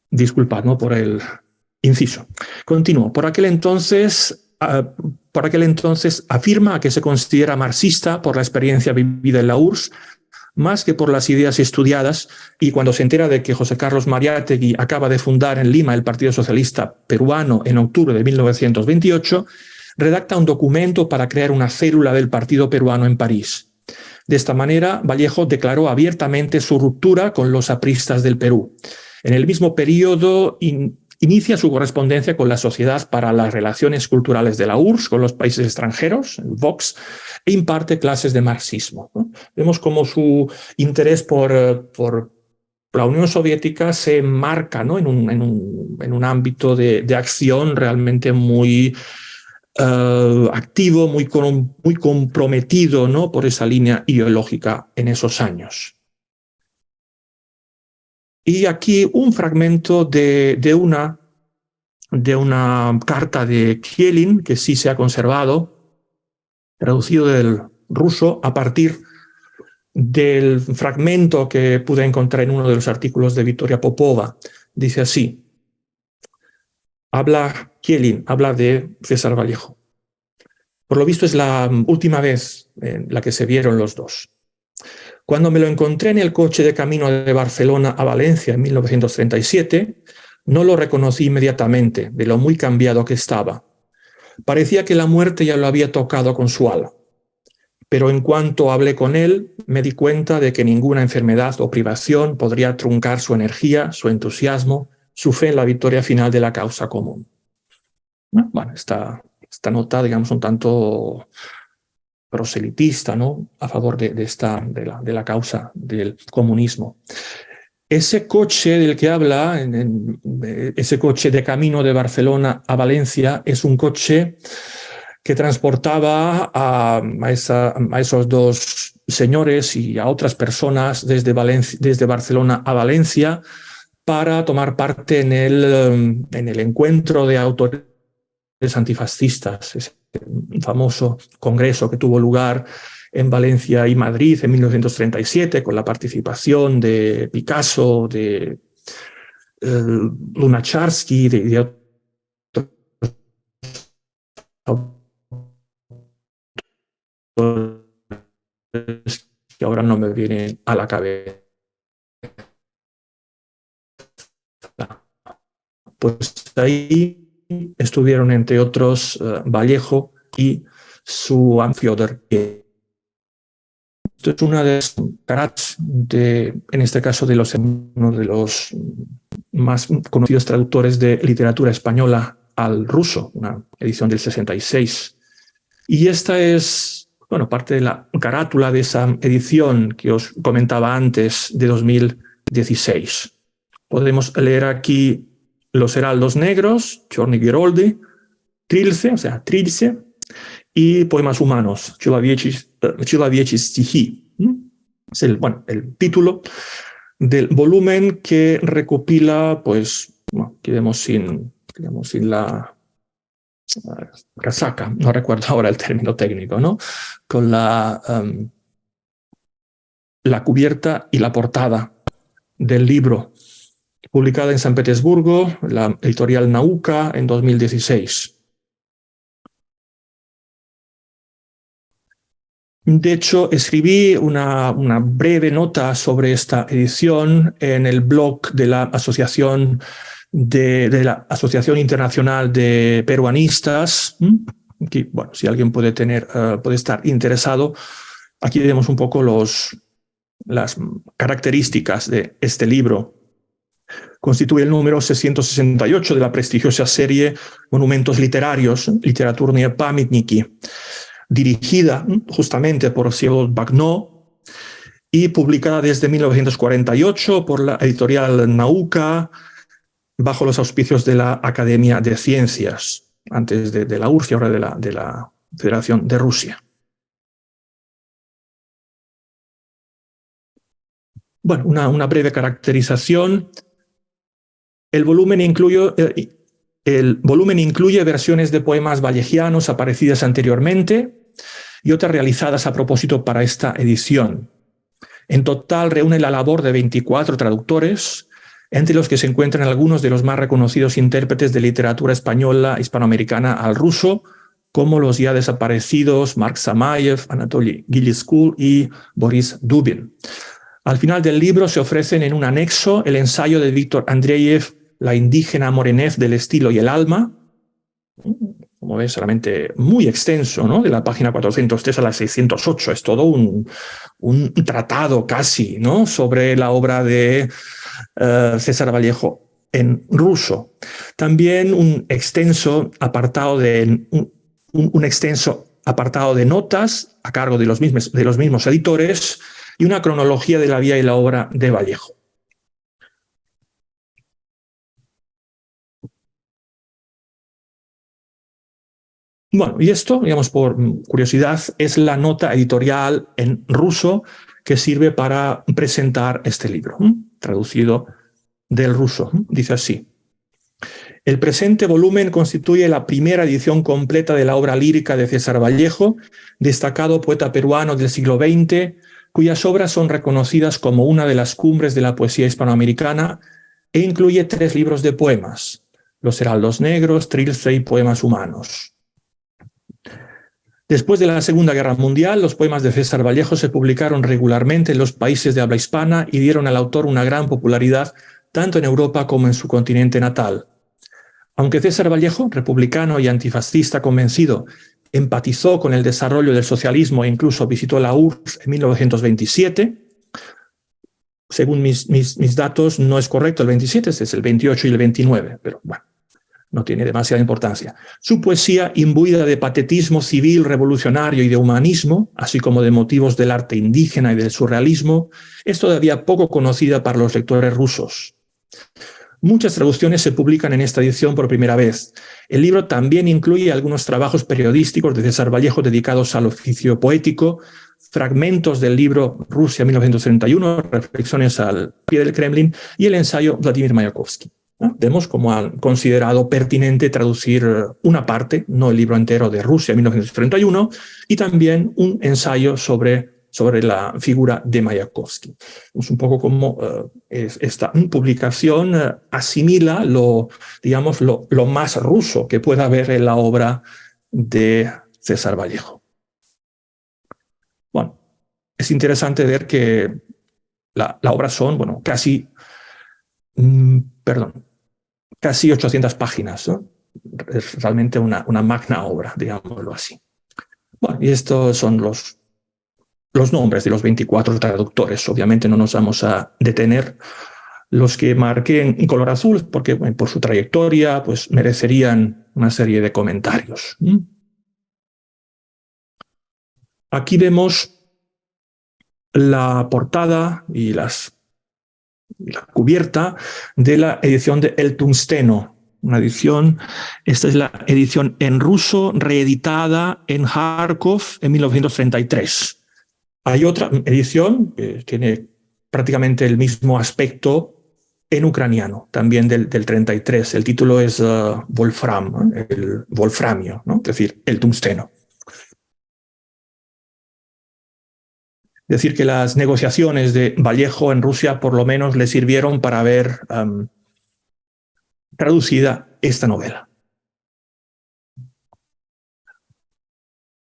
Disculpad ¿no? por el inciso. Continúo. Por aquel entonces por aquel entonces afirma que se considera marxista por la experiencia vivida en la URSS, más que por las ideas estudiadas, y cuando se entera de que José Carlos Mariátegui acaba de fundar en Lima el Partido Socialista Peruano en octubre de 1928, redacta un documento para crear una célula del Partido Peruano en París. De esta manera, Vallejo declaró abiertamente su ruptura con los apristas del Perú. En el mismo periodo Inicia su correspondencia con la Sociedad para las Relaciones Culturales de la URSS con los países extranjeros, el VOX, e imparte clases de marxismo. Vemos cómo su interés por, eh, por la Unión Soviética se marca en, un, ámbito de, acción realmente muy uh, activo, muy, muy comprometido ¿no? por esa línea ideológica en esos años. Y aquí un fragmento de, de, una, de una carta de Kielin, que sí se ha conservado, traducido del ruso a partir del fragmento que pude encontrar en uno de los artículos de Victoria Popova. Dice así, habla Kielin, habla de César Vallejo. Por lo visto es la última vez en la que se vieron los dos. Cuando me lo encontré en el coche de camino de Barcelona a Valencia en 1937, no lo reconocí inmediatamente de lo muy cambiado que estaba. Parecía que la muerte ya lo había tocado con su ala. Pero en cuanto hablé con él, me di cuenta de que ninguna enfermedad o privación podría truncar su energía, su entusiasmo, su fe en la victoria final de la causa común. Bueno, esta, esta nota, digamos, un tanto proselitista ¿no? a favor de, esta, de, la, de la causa del comunismo. Ese coche del que habla, ese coche de camino de Barcelona a Valencia, es un coche que transportaba a, esos dos señores y a otras personas desde, Valencia, desde Barcelona a Valencia para tomar parte en el, en el encuentro de autores antifascistas, famoso congreso que tuvo lugar en Valencia y Madrid en 1937 con la participación de Picasso, de eh, Lunacharsky, de, de otros que ahora no me vienen a la cabeza. Pues ahí estuvieron entre otros uh, Vallejo y su Amfiodor. Esto es una de las caras de, en este caso, de los, uno de los más conocidos traductores de literatura española al ruso, una edición del 66. Y esta es, bueno, parte de la carátula de esa edición que os comentaba antes de 2016. Podemos leer aquí los heraldos negros, Chorny Giroldi, Trilce, o sea, Trilce, y poemas humanos, Chilaviechi Stihi. Es el, bueno, el título del volumen que recopila, pues, bueno, quedemos sin, quedemos sin la casaca, no recuerdo ahora el término técnico, ¿no? Con la, um, la cubierta y la portada del libro publicada en San Petersburgo, la editorial Nauka, en 2016. De hecho, escribí una, breve nota sobre esta edición en el blog de la Asociación, de, la Asociación Internacional de Peruanistas. bueno, si alguien puede, tener, eh, puede estar interesado, aquí vemos un poco las características de este libro constituye el número 668 de la prestigiosa serie Monumentos Literarios, Literaturnie Pamitniki, dirigida justamente por Cyril Bagnot y publicada desde 1948 por la editorial Nauka bajo los auspicios de la Academia de Ciencias, antes de, la URSS y ahora de la, de la Federación de Rusia. Bueno, una breve caracterización el volumen, incluye, eh, el volumen incluye versiones de poemas vallejianos aparecidas anteriormente y otras realizadas a propósito para esta edición. En total reúne la labor de 24 traductores, entre los que se encuentran algunos de los más reconocidos intérpretes de literatura española hispanoamericana al ruso, como los ya desaparecidos Mark Samayev, Anatoly Giliskul y Boris Dubin. Al final del libro se ofrecen en un anexo el ensayo de Víctor Andreyev la indígena morenez del estilo y el alma, como ves, solamente muy extenso, ¿no? de la página 403 a la 608, es todo un, un tratado casi ¿no? sobre la obra de eh, César Vallejo en ruso. También un extenso apartado de, un, un, extenso apartado de notas a cargo de los, mismos, de los mismos editores y una cronología de la vida y la obra de Vallejo. Bueno, y esto, digamos, por curiosidad, es la nota editorial en ruso que sirve para presentar este libro, traducido del ruso. Dice así. El presente volumen constituye la primera edición completa de la obra lírica de César Vallejo, destacado poeta peruano del siglo XX, cuyas obras son reconocidas como una de las cumbres de la poesía hispanoamericana e incluye tres libros de poemas, Los Heraldos Negros, Trilce y Poemas Humanos. Después de la Segunda Guerra Mundial, los poemas de César Vallejo se publicaron regularmente en los países de habla hispana y dieron al autor una gran popularidad tanto en Europa como en su continente natal. Aunque César Vallejo, republicano y antifascista convencido, empatizó con el desarrollo del socialismo e incluso visitó la URSS en 1927, según mis, mis, datos no es correcto el 27, es el 28 y el 29, pero bueno no tiene demasiada importancia. Su poesía, imbuida de patetismo civil, revolucionario y de humanismo, así como de motivos del arte indígena y del surrealismo, es todavía poco conocida para los lectores rusos. Muchas traducciones se publican en esta edición por primera vez. El libro también incluye algunos trabajos periodísticos de César Vallejo dedicados al oficio poético, fragmentos del libro Rusia 1931, Reflexiones al pie del Kremlin, y el ensayo Vladimir Mayakovsky. Vemos cómo han considerado pertinente traducir una parte, no el libro entero de Rusia 1931, y también un ensayo sobre, sobre la figura de Mayakovsky. Es un poco como eh, esta publicación eh, asimila lo, digamos, lo, lo más ruso que pueda haber en la obra de César Vallejo. Bueno, es interesante ver que la, la obra son, bueno, casi, mm, perdón, casi 800 páginas. Es realmente una, magna obra, digámoslo así. Bueno, y estos son los, los nombres de los 24 traductores. Obviamente no nos vamos a detener. Los que marqué en color azul, porque por su trayectoria pues merecerían una serie de comentarios. Aquí vemos la portada y las la cubierta de la edición de El Tungsteno. Una edición, esta es la edición en ruso reeditada en Kharkov en 1933. Hay otra edición que tiene prácticamente el mismo aspecto en ucraniano, también del, del 33. El título es uh, Wolfram, el wolframio, ¿no? es decir, el tungsteno. Decir que las negociaciones de Vallejo en Rusia por lo menos le sirvieron para ver traducida esta novela.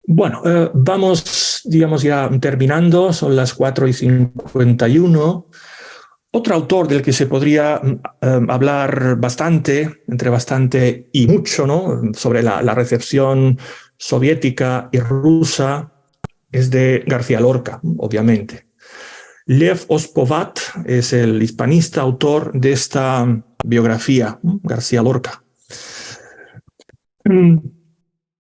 Bueno, eh, vamos, digamos, ya terminando, son las 4 y 51. Otro autor del que se podría hablar bastante, entre bastante y mucho, ¿no? sobre la recepción soviética y rusa es de García Lorca, obviamente. Lev Ospovat es el hispanista autor de esta biografía, García Lorca. Mm,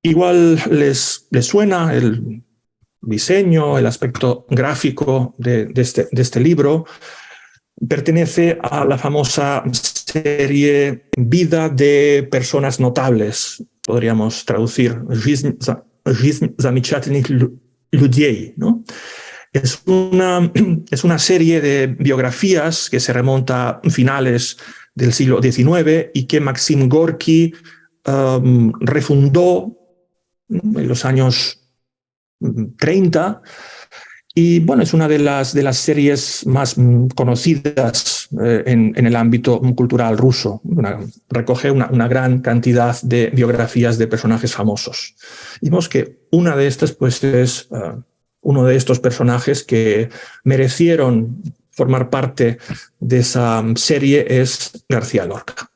igual les, les suena el diseño, el aspecto gráfico de, este, de este libro. Pertenece a la famosa serie Vida de personas notables, podríamos traducir, ¿no? Es una, es una serie de biografías que se remonta a finales del siglo XIX y que Maxim Gorky um, refundó en los años 30 y bueno, es una de las, de las series más conocidas eh, en, el ámbito cultural ruso. recoge una, gran cantidad de biografías de personajes famosos. Y vemos que una de estas pues, es uh, uno de estos personajes que merecieron formar parte de esa serie es García Lorca.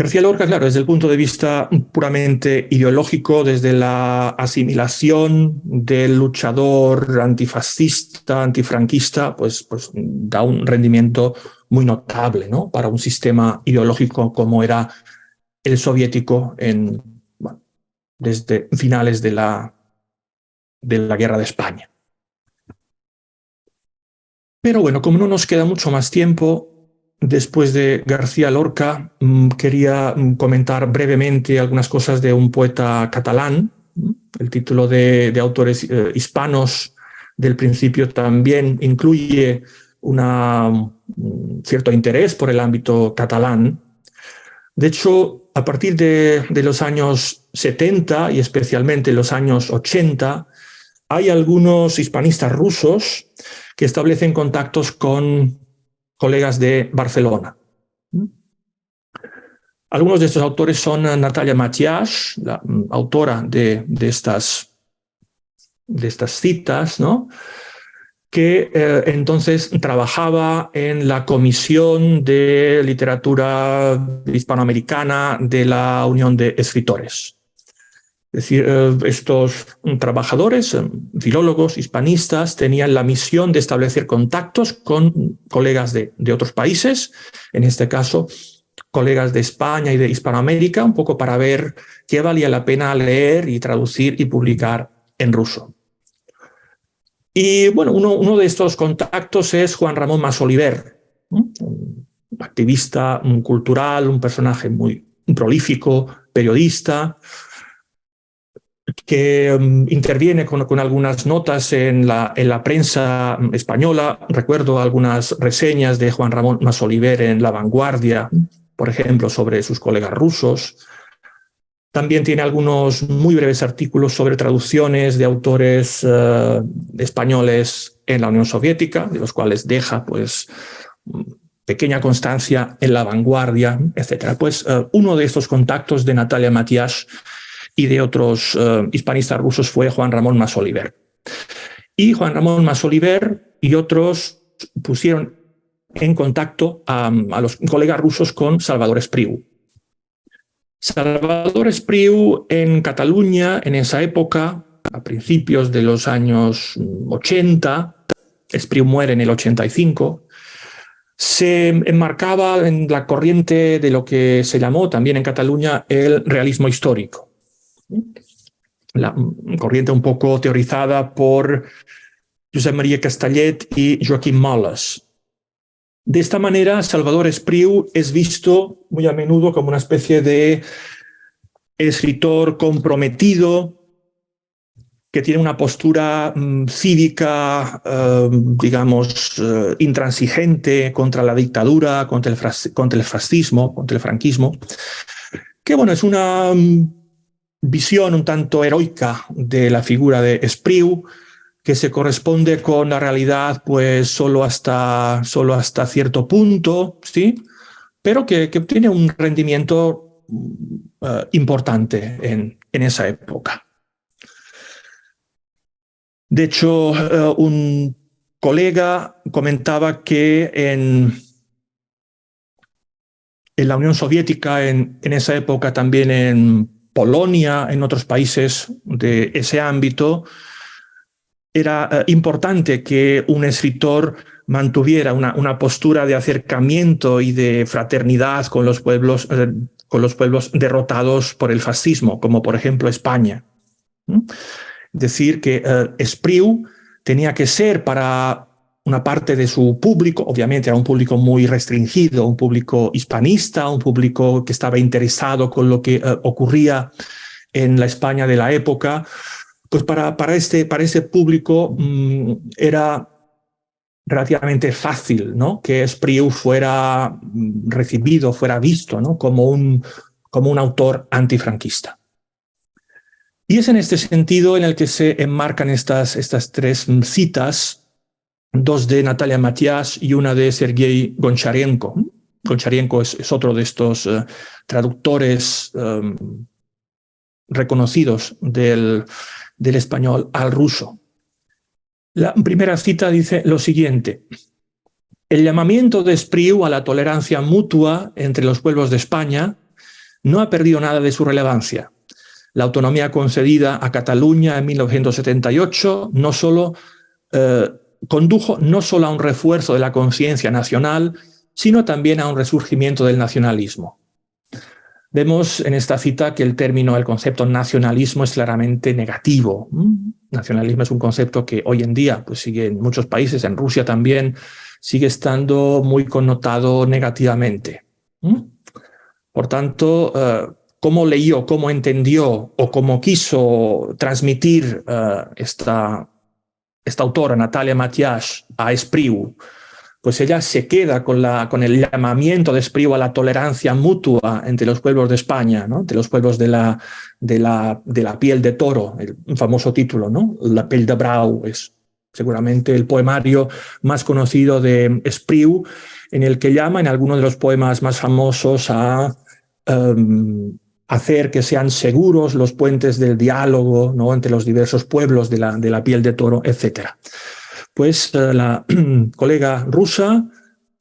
García Lorca, claro, desde el punto de vista puramente ideológico, desde la asimilación del luchador antifascista, antifranquista, pues, pues da un rendimiento muy notable ¿no? para un sistema ideológico como era el soviético en, desde finales de la, de la Guerra de España. Pero bueno, como no nos queda mucho más tiempo, Después de García Lorca, mm, quería mm, comentar brevemente algunas cosas de un poeta catalán. El título de, autores eh, hispanos del principio también incluye un cierto interés por el ámbito catalán. De hecho, a partir de, de los años 70 y especialmente los años 80, hay algunos hispanistas rusos que establecen contactos con colegas de Barcelona. Algunos de estos autores son Natalia Matias, la mm, autora de, de, estas, de estas citas, ¿no? que eh, entonces trabajaba en la Comisión de Literatura Hispanoamericana de la Unión de Escritores. Es decir, eh, estos trabajadores, eh, filólogos, hispanistas, tenían la misión de establecer contactos con colegas de, de, otros países, en este caso, colegas de España y de Hispanoamérica, un poco para ver qué valía la pena leer y traducir y publicar en ruso. Y bueno, uno, uno de estos contactos es Juan Ramón Masoliver, un activista un cultural, un personaje muy prolífico, periodista, que um, interviene con, algunas notas en la, en la prensa española. Recuerdo algunas reseñas de Juan Ramón Masoliver en La Vanguardia, por ejemplo, sobre sus colegas rusos. También tiene algunos muy breves artículos sobre traducciones de autores uh, españoles en la Unión Soviética, de los cuales deja pues pequeña constancia en La Vanguardia, etc. Pues uh, uno de estos contactos de Natalia Matías y de otros uh, hispanistas rusos fue Juan Ramón Masoliver. Y Juan Ramón Masoliver y otros pusieron en contacto a, a los colegas rusos con Salvador Espriu. Salvador Espriu en Cataluña, en esa época, a principios de los años 80, Espriu muere en el 85, se enmarcaba en la corriente de lo que se llamó también en Cataluña el realismo histórico la corriente un poco teorizada por Josep María Castellet y Joaquín Molas. De esta manera, Salvador Espriu es visto muy a menudo como una especie de escritor comprometido, que tiene una postura mm, cívica, eh, digamos, eh, intransigente contra la dictadura, contra el, contra el fascismo, contra el franquismo, que bueno, es una mm, visión un tanto heroica de la figura de Espriu, que se corresponde con la realidad pues solo hasta, solo hasta cierto punto, ¿sí? pero que, que tiene un rendimiento uh, importante en, en, esa época. De hecho, uh, un colega comentaba que en, en la Unión Soviética, en, en esa época también en En otros países de ese ámbito, era eh, importante que un escritor mantuviera una, una, postura de acercamiento y de fraternidad con los, pueblos, eh, con los pueblos derrotados por el fascismo, como por ejemplo España. Decir que eh, Espriu tenía que ser para una parte de su público, obviamente era un público muy restringido, un público hispanista, un público que estaba interesado con lo que ocurría en la España de la época, pues para, para, este, para ese público mm, era relativamente fácil ¿no? que Espriu fuera mm, recibido, fuera visto ¿no? como, un, como un autor antifranquista. Y es en este sentido en el que se enmarcan estas, estas tres citas, dos de Natalia Matias y una de Sergei Goncharenko. Goncharenko es, otro de estos eh, traductores em, reconocidos del, del español al ruso. La primera cita dice lo siguiente. El llamamiento de Espriu a la tolerancia mutua entre los pueblos de España no ha perdido nada de su relevancia. La autonomía concedida a Cataluña en 1978 no solo, eh, condujo no solo a un refuerzo de la conciencia nacional, sino también a un resurgimiento del nacionalismo. Vemos en esta cita que el término, el concepto nacionalismo es claramente negativo. Nacionalismo es un concepto que hoy en día pues sigue en muchos países, en Rusia también, sigue estando muy connotado negativamente. Por tanto, eh, cómo leyó, cómo entendió o cómo quiso transmitir eh, esta, esta autora, Natalia Matias, a Espriu, pues ella se queda con, la, con el llamamiento de Espriu a la tolerancia mutua entre los pueblos de España, ¿no? entre los pueblos de la, de, la, de la piel de toro, el famoso título, ¿no? La piel de Brau, es seguramente el poemario más conocido de Espriu, en el que llama en algunos de los poemas más famosos a em, hacer que sean seguros los puentes del diálogo entre los diversos pueblos de la, piel de toro, etcétera. Pues eh, la colega rusa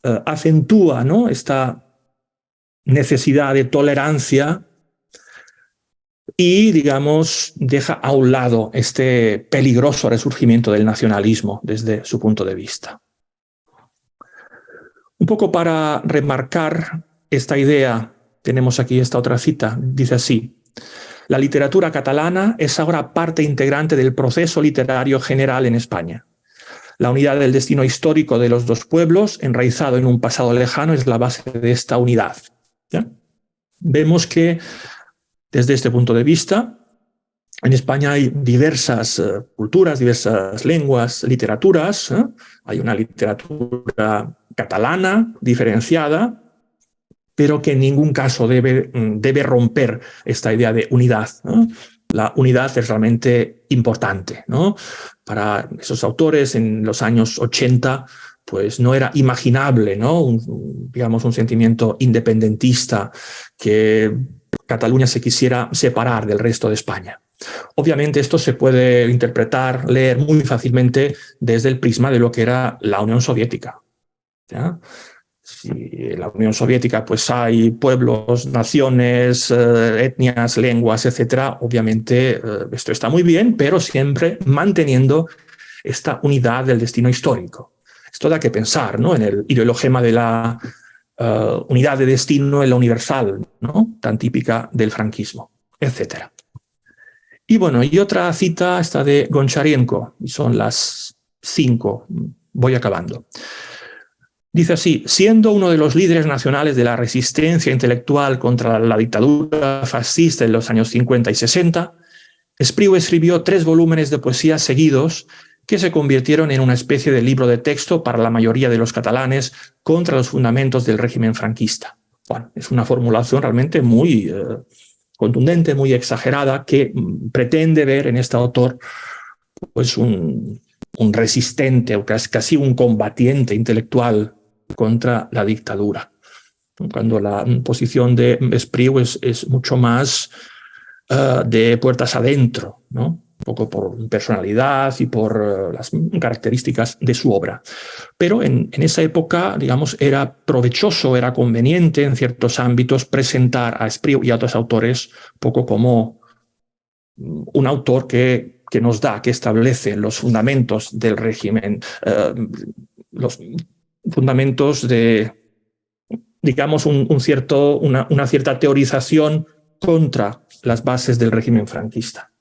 eh, acentúa esta necesidad de tolerancia y, digamos, deja a un lado este peligroso resurgimiento del nacionalismo desde su punto de vista. Un poco para remarcar esta idea, tenemos aquí esta otra cita, dice así, la literatura catalana es ahora parte integrante del proceso literario general en España. La unidad del destino histórico de los dos pueblos, enraizado en un pasado lejano, es la base de esta unidad. Vemos que, desde este punto de vista, en España hay diversas eh, culturas, diversas lenguas, literaturas. ¿eh? Hay una literatura catalana diferenciada, pero que en ningún caso debe, mm, debe romper esta idea de unidad la unidad es realmente importante. ¿no? Para esos autores en los años 80 pues no era imaginable, ¿no? Un, digamos, un sentimiento independentista que Cataluña se quisiera separar del resto de España. Obviamente esto se puede interpretar, leer muy fácilmente desde el prisma de lo que era la Unión Soviética. ¿ya? Si en la Unión Soviética pues hay pueblos, naciones, eh, etnias, lenguas, etcétera, obviamente eh, esto está muy bien, pero siempre manteniendo esta unidad del destino histórico. Esto da que pensar ¿no? en el ideologema de la eh, unidad de destino en la universal, ¿no? tan típica del franquismo, etcétera. Y bueno, y otra cita está de Goncharenko, y son las cinco, voy acabando. Dice así, siendo uno de los líderes nacionales de la resistencia intelectual contra la dictadura fascista en los años 50 y 60, Espriu escribió tres volúmenes de poesía seguidos que se convirtieron en una especie de libro de texto para la mayoría de los catalanes contra los fundamentos del régimen franquista. Bueno, es una formulación realmente muy eh, contundente, muy exagerada, que mm, pretende ver en este autor pues un, un resistente o casi un combatiente intelectual contra la dictadura. Cuando la posición de Espriu es, mucho más uh, de puertas adentro, ¿no? un poco por personalidad y por uh, las características de su obra. Pero en, en, esa época, digamos, era provechoso, era conveniente en ciertos ámbitos presentar a Espriu y a otros autores poco como un autor que que nos da, que establece los fundamentos del régimen, eh, los fundamentos de, digamos, un, cierto, una, una cierta teorización contra las bases del régimen franquista.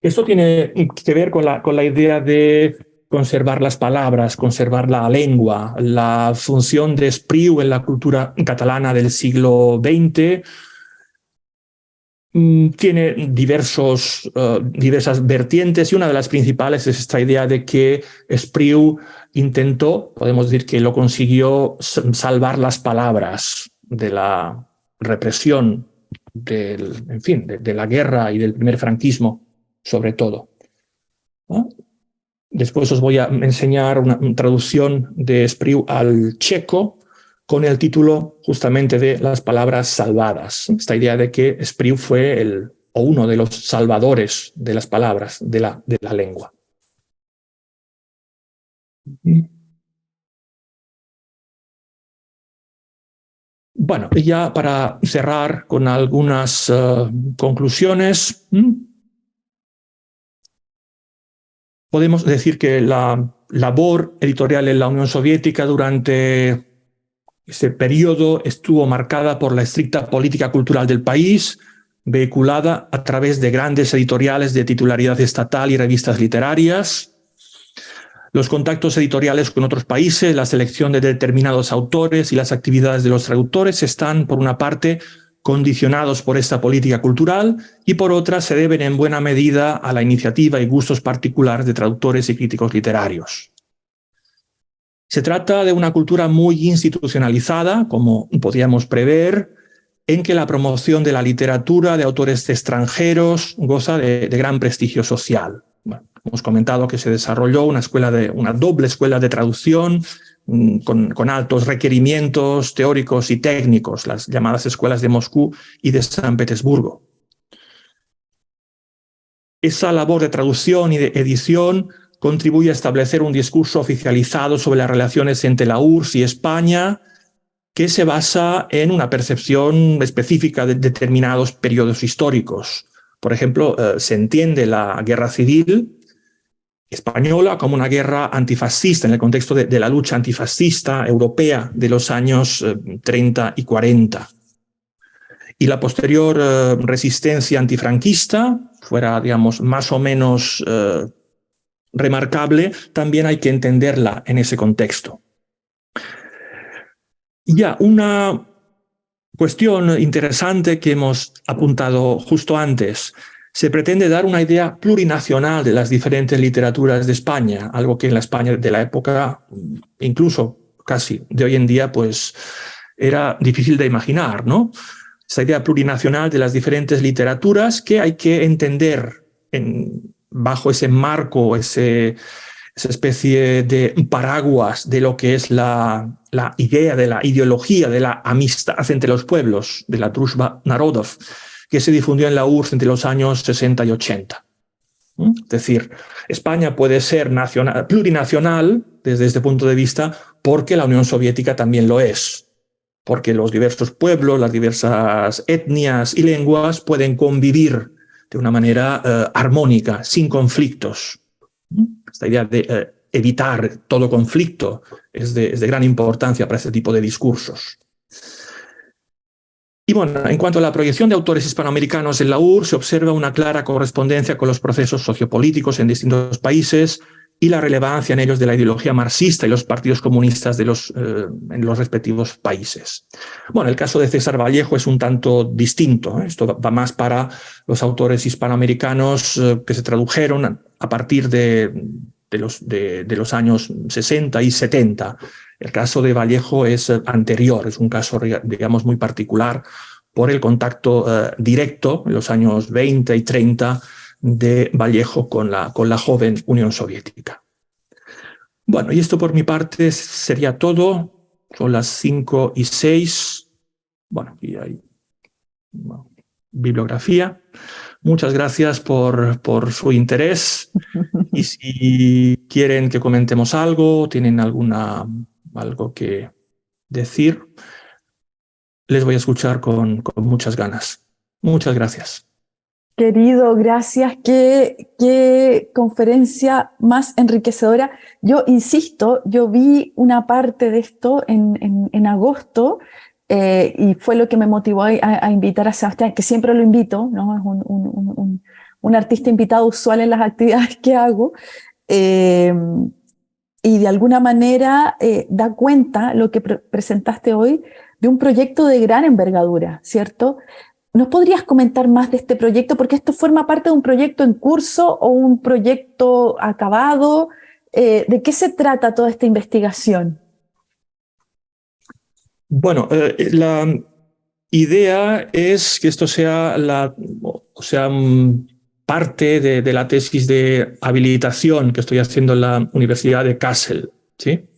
Esto tiene que ver con la, con la idea de conservar las palabras, conservar la lengua, la función de Espriu en la cultura catalana del siglo XX, tiene diversos, eh, diversas vertientes y una de las principales es esta idea de que Espriu intentó, podemos decir que lo consiguió, salvar las palabras de la represión, del, en fin, de, la guerra y del primer franquismo, sobre todo. Después os voy a enseñar una, traducción de Espriu al checo con el título justamente de las palabras salvadas. Esta idea de que Espriu fue el, o uno de los salvadores de las palabras de la, de la lengua. Bueno, ya para cerrar con algunas eh, conclusiones, podemos decir que la labor editorial en la Unión Soviética durante ese periodo estuvo marcada por la estricta política cultural del país, vehiculada a través de grandes editoriales de titularidad estatal y revistas literarias, los contactos editoriales con otros países, la selección de determinados autores y las actividades de los traductores están, por una parte, condicionados por esta política cultural y por otra se deben en buena medida a la iniciativa y gustos particulares de traductores y críticos literarios. Se trata de una cultura muy institucionalizada, como podíamos prever, en que la promoción de la literatura de autores extranjeros goza de, gran prestigio social. hemos comentado que se desarrolló una, escuela una doble escuela de traducción Mm, con, altos requerimientos teóricos y técnicos, las llamadas escuelas de Moscú y de San Petersburgo. Esa labor de traducción y de edición contribuye a establecer un discurso oficializado sobre las relaciones entre la URSS y España, que se basa en una percepción específica de determinados periodos históricos. Por ejemplo, eh, se entiende la guerra civil española como una guerra antifascista en el contexto de, la lucha antifascista europea de los años 30 eh, y 40. Y la posterior eh, resistencia antifranquista fuera, digamos, más o menos eh, remarcable, también hay que entenderla en ese contexto. Ya, una cuestión interesante que hemos apuntado justo antes se pretende dar una idea plurinacional de las diferentes literaturas de España, algo que en la España de la época, incluso casi de hoy en día, pues era difícil de imaginar, ¿no? Esa idea plurinacional de las diferentes literaturas que hay que entender en, bajo ese marco, ese, esa especie de paraguas de lo que es la, idea de la ideología de la amistad entre los pueblos, de la Drushba Narodov, que se difundió en la URSS entre los años 60 y 80. ¿Mm? Es decir, España puede ser nacional, plurinacional desde este punto de vista porque la Unión Soviética también lo es, porque los diversos pueblos, las diversas etnias y lenguas pueden convivir de una manera eh, armónica, sin conflictos. Esta idea de eh, evitar todo conflicto es de, es de gran importancia para este tipo de discursos. Y bueno, en cuanto a la proyección de autores hispanoamericanos en la UR, se observa una clara correspondencia con los procesos sociopolíticos en distintos países y la relevancia en ellos de la ideología marxista y los partidos comunistas de los, eh, en los respectivos países. Bueno, el caso de César Vallejo es un tanto distinto. ¿eh? Esto va más para los autores hispanoamericanos eh, que se tradujeron a partir de, de los, de, los años 60 y 70 el caso de Vallejo es anterior, es un caso, digamos, muy particular por el contacto directo en los años 20 y 30 de Vallejo con la, con la joven Unión Soviética. Bueno, y esto por mi parte sería todo. Son las 5 y 6. Bueno, aquí hay bibliografía. Muchas gracias por, por su interés. Y si quieren que comentemos algo, tienen alguna algo que decir, les voy a escuchar con, con muchas ganas. Muchas gracias. Querido, gracias. Qué, qué conferencia más enriquecedora. Yo insisto, yo vi una parte de esto en, en, en agosto eh, y fue lo que me motivó a, a, invitar a Sebastián, que siempre lo invito, ¿no? Es un, un, un, un artista invitado usual en las actividades que hago. Eh, y de alguna manera eh, da cuenta lo que pre presentaste hoy de un proyecto de gran envergadura, ¿cierto? ¿Nos podrías comentar más de este proyecto? Porque esto forma parte de un proyecto en curso o un proyecto acabado. Eh, ¿De qué se trata toda esta investigación? Bueno, eh, la idea es que esto sea, la, o sea parte de, de, la tesis de habilitación que estoy haciendo en la Universidad de Kassel. ¿sí?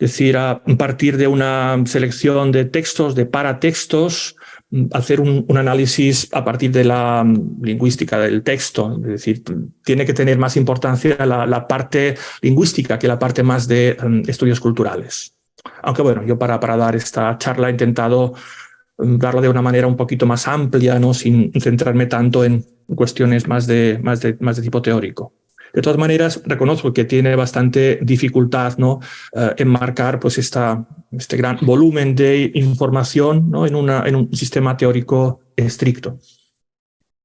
Es decir, a partir de una selección de textos, de paratextos, hacer un, un, análisis a partir de la mm, lingüística del texto. Es decir, tiene que tener más importancia la, la parte lingüística que la parte más de um, estudios culturales. Aunque bueno, yo para, para dar esta charla he intentado um, darlo de una manera un poquito más amplia, ¿no? sin centrarme tanto en cuestiones más de, más de, más de tipo teórico. De todas maneras, reconozco que tiene bastante dificultad ¿no? Uh, enmarcar pues, esta, este gran volumen de información ¿no? en, una, en un sistema teórico estricto.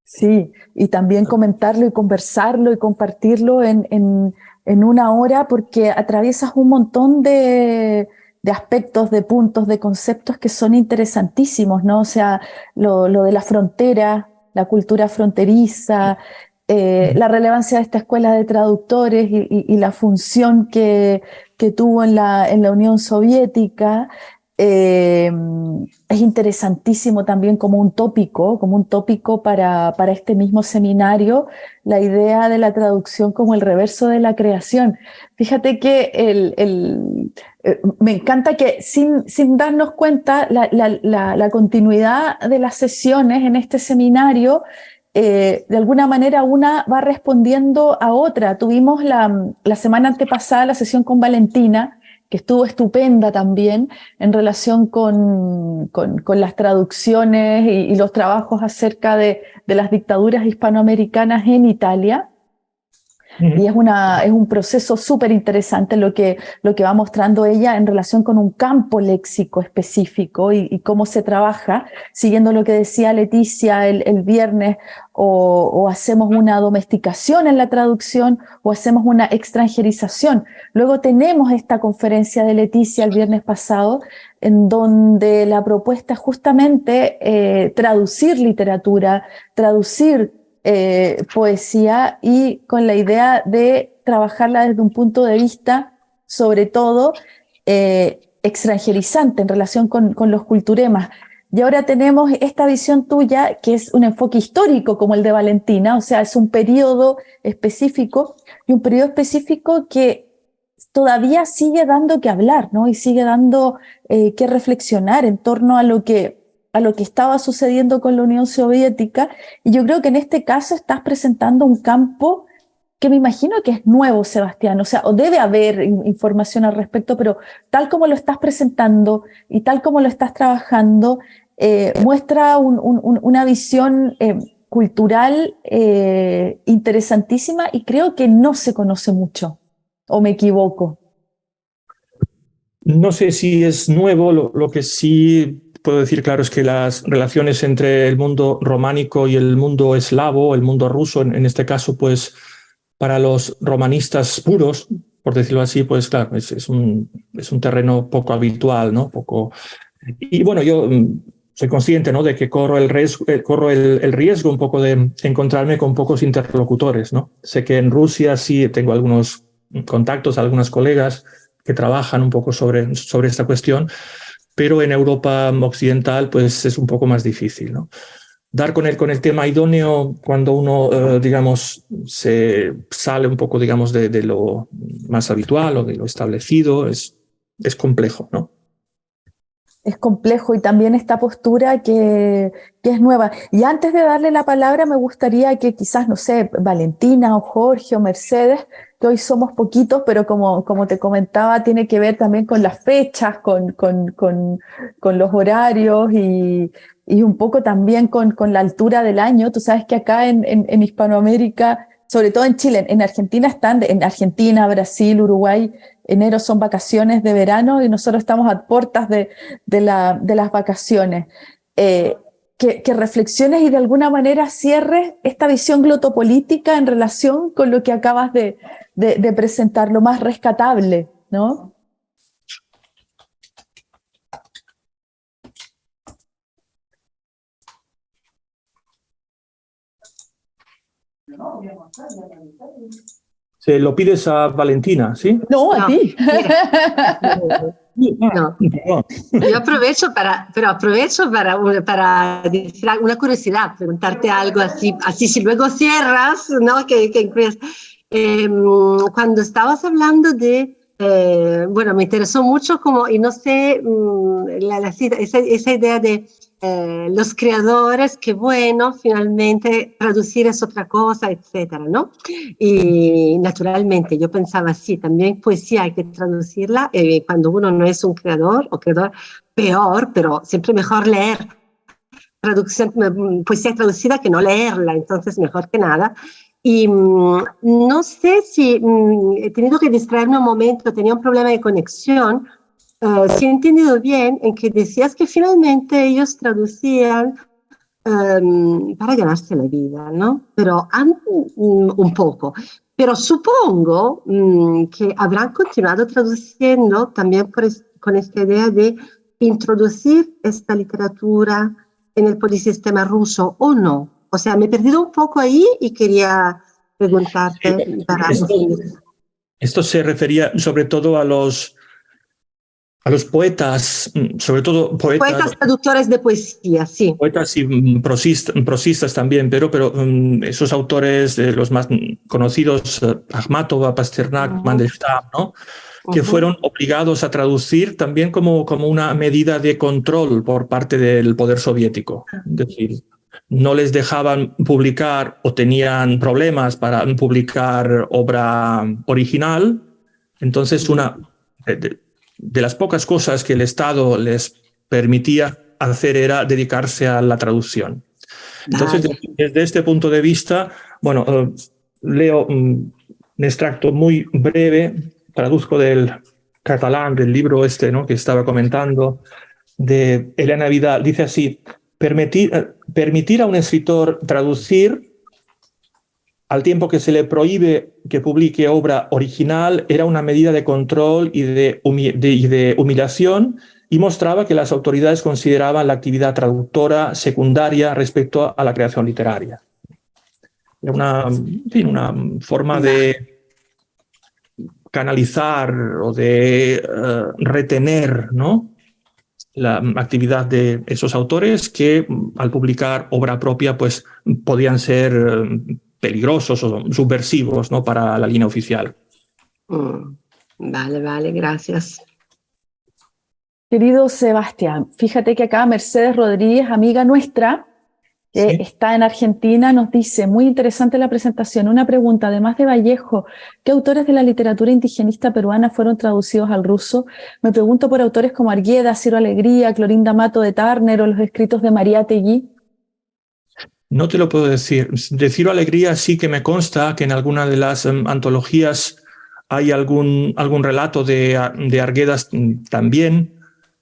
Sí, y también comentarlo y conversarlo y compartirlo en, en, en una hora porque atraviesas un montón de, de aspectos, de puntos, de conceptos que son interesantísimos, ¿no? O sea, lo, lo de la frontera, la cultura fronteriza, eh, la relevancia de esta escuela de traductores y, la función que, que, tuvo en la, en la Unión Soviética, eh, es interesantísimo también como un tópico, como un tópico para, para este mismo seminario, la idea de la traducción como el reverso de la creación. Fíjate que el, el, eh, me encanta que sin, sin darnos cuenta la, la continuidad de las sesiones en este seminario eh, de alguna manera una va respondiendo a otra. Tuvimos la, semana antepasada la sesión con Valentina, que estuvo estupenda también en relación con, las traducciones y, los trabajos acerca de las dictaduras hispanoamericanas en Italia. Y es, una, es un proceso súper interesante lo que, lo que va mostrando ella en relación con un campo léxico específico y, cómo se trabaja, siguiendo lo que decía Leticia el, el viernes, o, o, hacemos una domesticación en la traducción o hacemos una extranjerización. Luego tenemos esta conferencia de Leticia el viernes pasado, en donde la propuesta es justamente eh, traducir literatura, traducir eh, poesía y con la idea de trabajarla desde un punto de vista, sobre todo, eh, extranjerizante en relación con, con, los culturemas. Y ahora tenemos esta visión tuya, que es un enfoque histórico como el de Valentina, o sea, es un periodo específico y un periodo específico que todavía sigue dando que hablar, ¿no? Y sigue dando eh, que reflexionar en torno a lo que a lo que estaba sucediendo con la Unión Soviética. Y yo creo que en este caso estás presentando un campo que me imagino que es nuevo, Sebastián, o sea, o debe haber información al respecto, pero tal como lo estás presentando y tal como lo estás trabajando, eh, muestra un, un, una visión eh, cultural eh, interesantísima y creo que no se conoce mucho, o me equivoco. No sé si es nuevo, lo que sí puedo decir, claro, es que las relaciones entre el mundo románico y el mundo eslavo, el mundo ruso, en, en este caso, pues para los romanistas puros, por decirlo así, pues claro, es, es, un, es un terreno poco habitual, ¿no? Poco... Y bueno, yo mm, soy consciente ¿no? de que corro, el riesgo, eh, corro el, el, riesgo un poco de encontrarme con pocos interlocutores. ¿no? Sé que en Rusia sí tengo algunos contactos, algunas colegas que trabajan un poco sobre, sobre esta cuestión, pero en Europa occidental pues es un poco más difícil. ¿no? Dar con el, con el tema idóneo cuando uno, eh, digamos, se sale un poco, digamos, de, de, lo más habitual o de lo establecido, es, es complejo, ¿no? Es complejo y también esta postura que, que es nueva. Y antes de darle la palabra, me gustaría que quizás, no sé, Valentina o Jorge o Mercedes que hoy somos poquitos, pero como, como te comentaba, tiene que ver también con las fechas, con, con, con, con los horarios y, y un poco también con, la altura del año. Tú sabes que acá en, en, Hispanoamérica, sobre todo en Chile, en Argentina están, en Argentina, Brasil, Uruguay, enero son vacaciones de verano y nosotros estamos a puertas de, de, la, de las vacaciones. Eh, que, que, reflexiones y de alguna manera cierres esta visión glotopolítica en relación con lo que acabas de, de, de presentar, lo más rescatable, ¿no? Se lo pides a Valentina, ¿sí? No, a ti. No. Yo aprovecho para, pero aprovecho para, para decir una curiosidad, preguntarte algo así, así si luego cierras, ¿no? Que, que eh, cuando estabas hablando de, eh, bueno, me interesó mucho como, y no sé, mm, la, la, esa, esa idea de eh, los creadores, que bueno, finalmente traducir es otra cosa, etcétera, ¿no? Y naturalmente yo pensaba, sí, también poesía hay que traducirla, eh, cuando uno no es un creador o creador, peor, pero siempre mejor leer traducción, mm, poesía traducida que no leerla, entonces mejor que nada. Y mm, no sé si mm, he tenido que distraerme un momento, tenía un problema de conexión, Uh, si he entendido bien, en que decías que finalmente ellos traducían um, para ganarse la vida, ¿no? Pero um, un poco. Pero supongo um, que habrán continuado traduciendo también por es, con esta idea de introducir esta literatura en el polisistema ruso o no. O sea, me he perdido un poco ahí y quería preguntarte. Para esto, esto se refería sobre todo a los a los poetas, mm, sobre todo poetas... Poetas traductores de poesía, sí. Poetas y mm, prosistas, prosistas también, pero, pero um, esos autores, de los más conocidos, uh, Akhmatova, Pasternak, uh -huh. Mandelstam, ¿no? que uh -huh. fueron obligados a traducir también como, como una medida de control por parte del poder soviético. Es decir, no les dejaban publicar o tenían problemas para publicar obra original. Entonces, una de las pocas cosas que el Estado les permitía hacer era dedicarse a la traducción. Entonces, desde este punto de vista, bueno, uh, leo un extracto muy breve, traduzco del catalán, del libro este ¿no? que estaba comentando, de Elena Vidal. Dice así, permitir, uh, permitir a un escritor traducir al tiempo que se le prohíbe que publique obra original, era una medida de control y de, de, humillación y mostraba que las autoridades consideraban la actividad traductora secundaria respecto a la creación literaria. Era una, una forma de canalizar o de uh, retener ¿no? la actividad de esos autores que al publicar obra propia pues podían ser uh, peligrosos o subversivos ¿no? para la línea oficial. Mm, vale, vale, gracias. Querido Sebastián, fíjate que acá Mercedes Rodríguez, amiga nuestra, que sí. está en Argentina, nos dice, muy interesante la presentación, una pregunta, además de Vallejo, ¿qué autores de la literatura indigenista peruana fueron traducidos al ruso? Me pregunto por autores como Argueda, Ciro Alegría, Clorinda Mato de Tarner o los escritos de María Tegui. No te lo puedo decir. Decir alegría sí que me consta que en alguna de las um, antologías hay algún, algún relato de, de Arguedas también,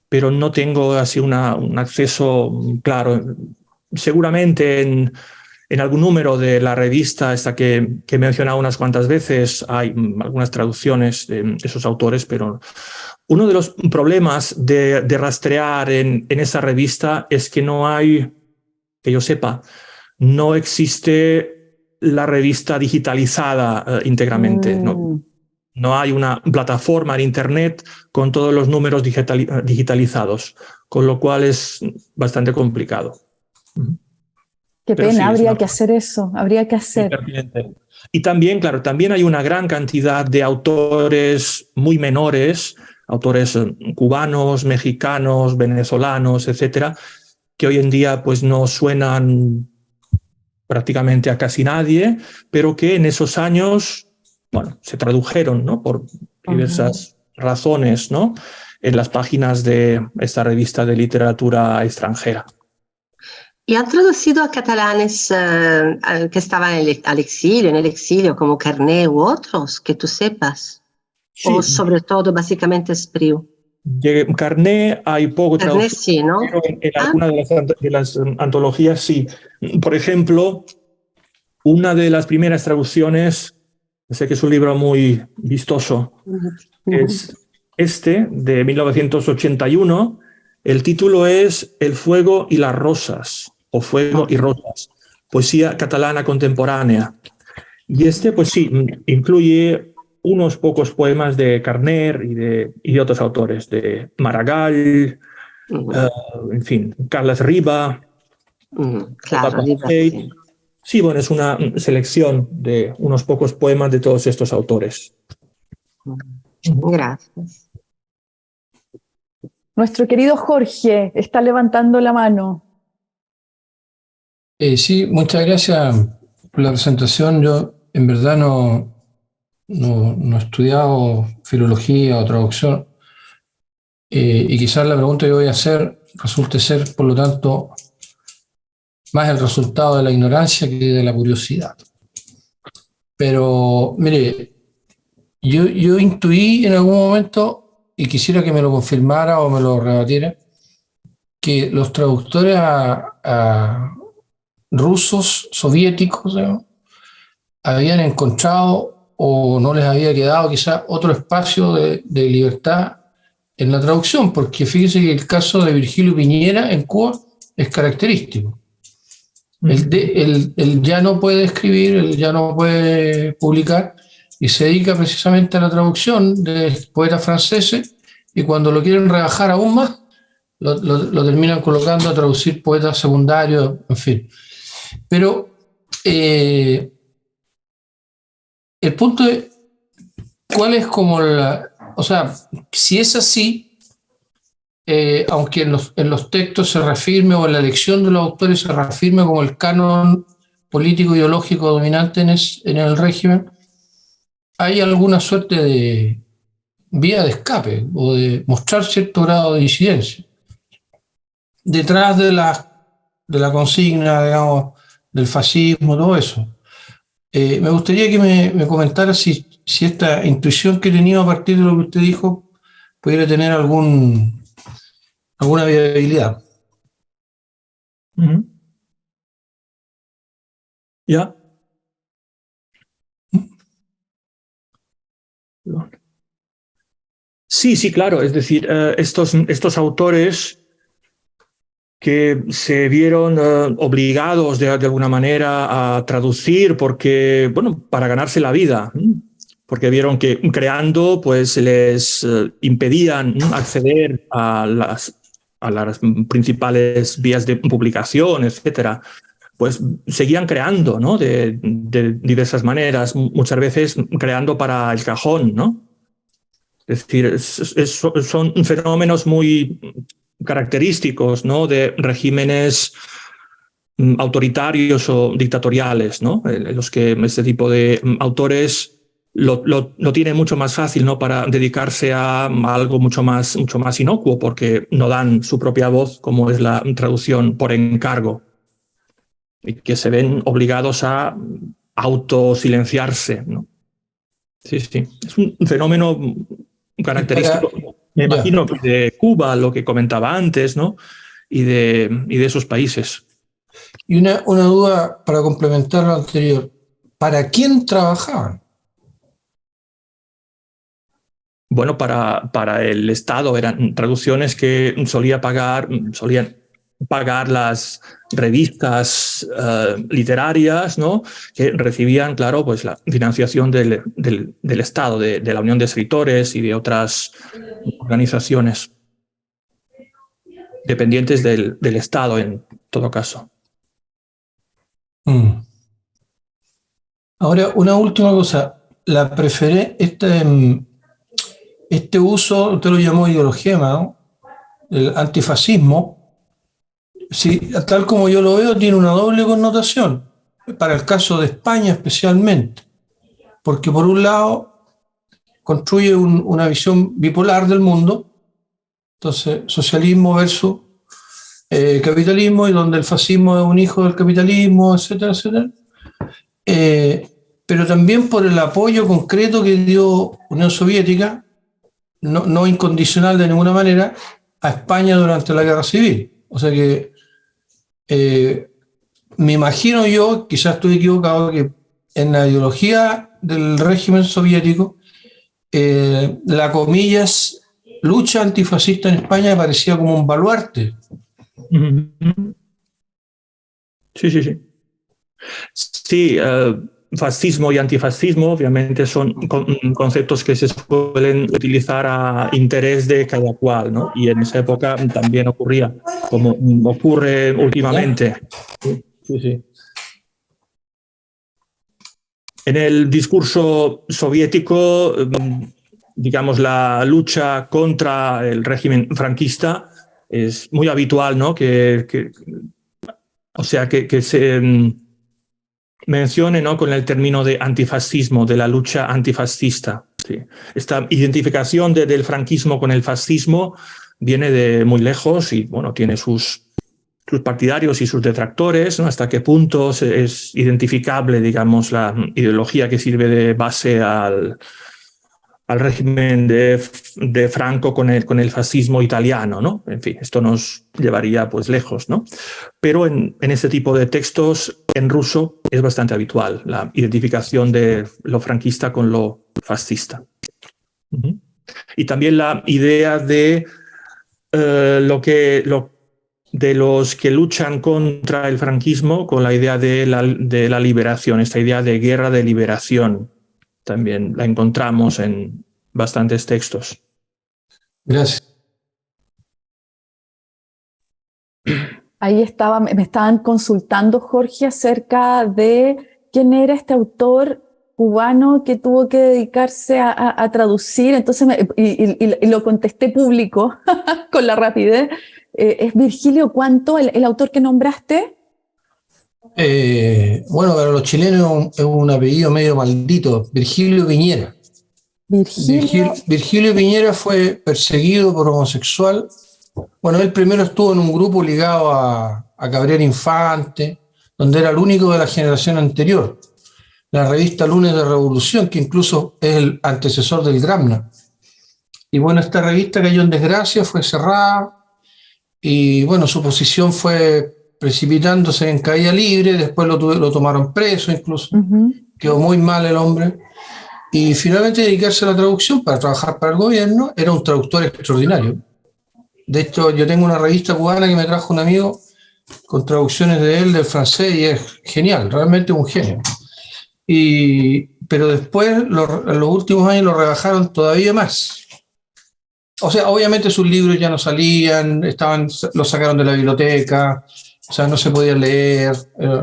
pero no tengo así un acceso claro. Seguramente en, en, algún número de la revista esta que, que he mencionado unas cuantas veces hay algunas traducciones de esos autores, pero uno de los problemas de, de rastrear en, en esa revista es que no hay, que yo sepa, no existe la revista digitalizada uh, íntegramente. Mm. No, no, hay una plataforma en Internet con todos los números uh, digitalizados, con lo cual es bastante complicado. Qué Pero pena, sí, habría que hacer eso, habría que hacer. Y también, claro, también hay una gran cantidad de autores muy menores, autores uh, cubanos, mexicanos, venezolanos, etcétera, que hoy en día pues no suenan prácticamente a casi nadie, pero que en esos años, bueno, se tradujeron, ¿no? Por diversas uh -huh. razones, ¿no? En las páginas de esta revista de literatura extranjera. Y han traducido a catalanes eh, que estaban al exilio, en el exilio, como Carné u otros, que tú sepas. O sobre todo, básicamente, Espriu. Carné hay poco Carné sí, ¿no? en, en alguna de las, de las, um, antologías sí. Por ejemplo, una de las primeras traducciones, sé que es un libro muy vistoso, es este, de 1981. El título es El fuego y las rosas o Fuego y Rosas, poesía catalana contemporánea. Y este, pues sí, incluye unos pocos poemas de Carner y de, y otros autores, de Maragall, eh, en fin, Carlos Riba. claro, sí. bueno, es una selección de unos pocos poemas de todos estos autores. Gracias. Nuestro querido Jorge está levantando la mano. Eh, sí, muchas gracias por la presentación. Yo en verdad no, no, he estudiado filología o traducción eh, y quizás la pregunta que voy a hacer resulte ser, por lo tanto, más el resultado de la ignorancia que de la curiosidad. Pero, mire, yo, yo intuí en algún momento, y quisiera que me lo confirmara o me lo rebatiera, que los traductores rusos, soviéticos, habían encontrado o no les había quedado quizá otro espacio de, libertad en la traducción, porque fíjese que el caso de Virgilio Piñera en Cuba es característico. Él, ya no puede escribir, él ya no puede publicar, y se dedica precisamente a la traducción de poetas franceses, y cuando lo quieren rebajar aún más, lo, lo terminan colocando a traducir poetas secundarios, en fin. Pero eh, el punto es, ¿cuál es como la... O sea, si es así, eh, aunque en los, en los, textos se reafirme o en la elección de los autores se reafirme como el canon político ideológico dominante en, el régimen, hay alguna suerte de vía de escape o de mostrar cierto grado de disidencia. Detrás de la, de la consigna, digamos, del fascismo, todo eso. Eh, me gustaría que me, comentara si, si, esta intuición que he tenido a partir de lo que usted dijo pudiera tener algún, alguna viabilidad. ¿Ya? Sí, sí, claro. Es decir, eh, estos, estos autores que se vieron eh, obligados de, alguna manera a traducir porque, bueno, para ganarse la vida, porque vieron que creando pues les eh, impedían acceder a las, a las principales vías de publicación, etcétera pues seguían creando, ¿no? De, diversas maneras, muchas veces creando para el cajón, ¿no? Es decir, son fenómenos muy característicos ¿no? de regímenes mm, autoritarios o dictatoriales, ¿no? en los que este tipo de mm, autores lo, lo, tienen mucho más fácil ¿no? para dedicarse a, algo mucho más, mucho más inocuo, porque no dan su propia voz, como es la traducción por encargo, y que se ven obligados a autosilenciarse. ¿no? Sí, sí, es un fenómeno característico me imagino de Cuba, lo que comentaba antes, ¿no? Y de, y de esos países. Y una, una duda para complementar lo anterior. ¿Para quién trabajaban? Bueno, para, para el Estado eran traducciones que solía pagar, solían pagar las revistas eh, literarias, ¿no? que recibían, claro, pues la financiación del, del, Estado, de, la Unión de Escritores y de otras organizaciones dependientes del, Estado en todo caso. Mm. Ahora, una última cosa. La preferé, este, este uso, usted lo llamó ideología, ¿no? El antifascismo, sí, tal como yo lo veo, tiene una doble connotación, para el caso de España especialmente, porque por un lado construye una visión bipolar del mundo, entonces socialismo versus eh, capitalismo y donde el fascismo es un hijo del capitalismo, etcétera, etcétera. Eh, pero también por el apoyo concreto que dio Unión Soviética, no, no, incondicional de ninguna manera, a España durante la Guerra Civil. O sea que eh, me imagino yo, quizás estoy equivocado, que en la ideología del régimen soviético, eh, la comillas lucha antifascista en España parecía como un baluarte. Sí, sí, sí. Sí, uh, fascismo y antifascismo obviamente son conceptos que se suelen utilizar a interés de cada cual, ¿no? Y en esa época también ocurría, como ocurre últimamente. Sí, sí. En el discurso soviético, mm, digamos, la lucha contra el régimen franquista es muy habitual, ¿no? Que, o sea, que, se mm, mencione ¿no? con el término de antifascismo, de la lucha antifascista. Sí. Esta identificación de, del franquismo con el fascismo viene de muy lejos y bueno, tiene sus, sus partidarios y sus detractores, ¿no? hasta qué punto es identificable, digamos, la ideología que sirve de base al, al régimen de, de, Franco con el, con el fascismo italiano, ¿no? En fin, esto nos llevaría pues lejos, ¿no? Pero en, en este tipo de textos en ruso es bastante habitual la identificación de lo franquista con lo fascista. Y también la idea de uh, lo que lo, de los que luchan contra el franquismo con la idea de la, de la liberación, esta idea de guerra de liberación, también la encontramos en bastantes textos. Gracias. Ahí estaba, me estaban consultando, Jorge, acerca de quién era este autor cubano que tuvo que dedicarse a, a, a traducir, entonces me, y, y, y, lo contesté público con la rapidez. Eh, ¿Es Virgilio Cuánto el, el autor que nombraste? Eh, bueno, para los chilenos es un apellido medio maldito, Virgilio Piñera. Virgilio. Virgilio, Virgilio Piñera fue perseguido por homosexual. Bueno, él primero estuvo en un grupo ligado a, a Cabrera Infante, donde era el único de la generación anterior. La revista Lunes de Revolución, que incluso es el antecesor del Gramna. Y bueno, esta revista cayó en desgracia, fue cerrada, y bueno, su posición fue precipitándose en caída libre, después lo, lo tomaron preso incluso, uh -huh. quedó muy mal el hombre, y finalmente dedicarse a la traducción para trabajar para el gobierno, era un traductor extraordinario. De hecho, yo tengo una revista cubana que me trajo un amigo con traducciones de él del francés y es genial, realmente un genio. Y, pero después, lo, en los últimos años, lo rebajaron todavía más. O sea, obviamente sus libros ya no salían, estaban, los sacaron de la biblioteca, o sea, no se podía leer. Eh,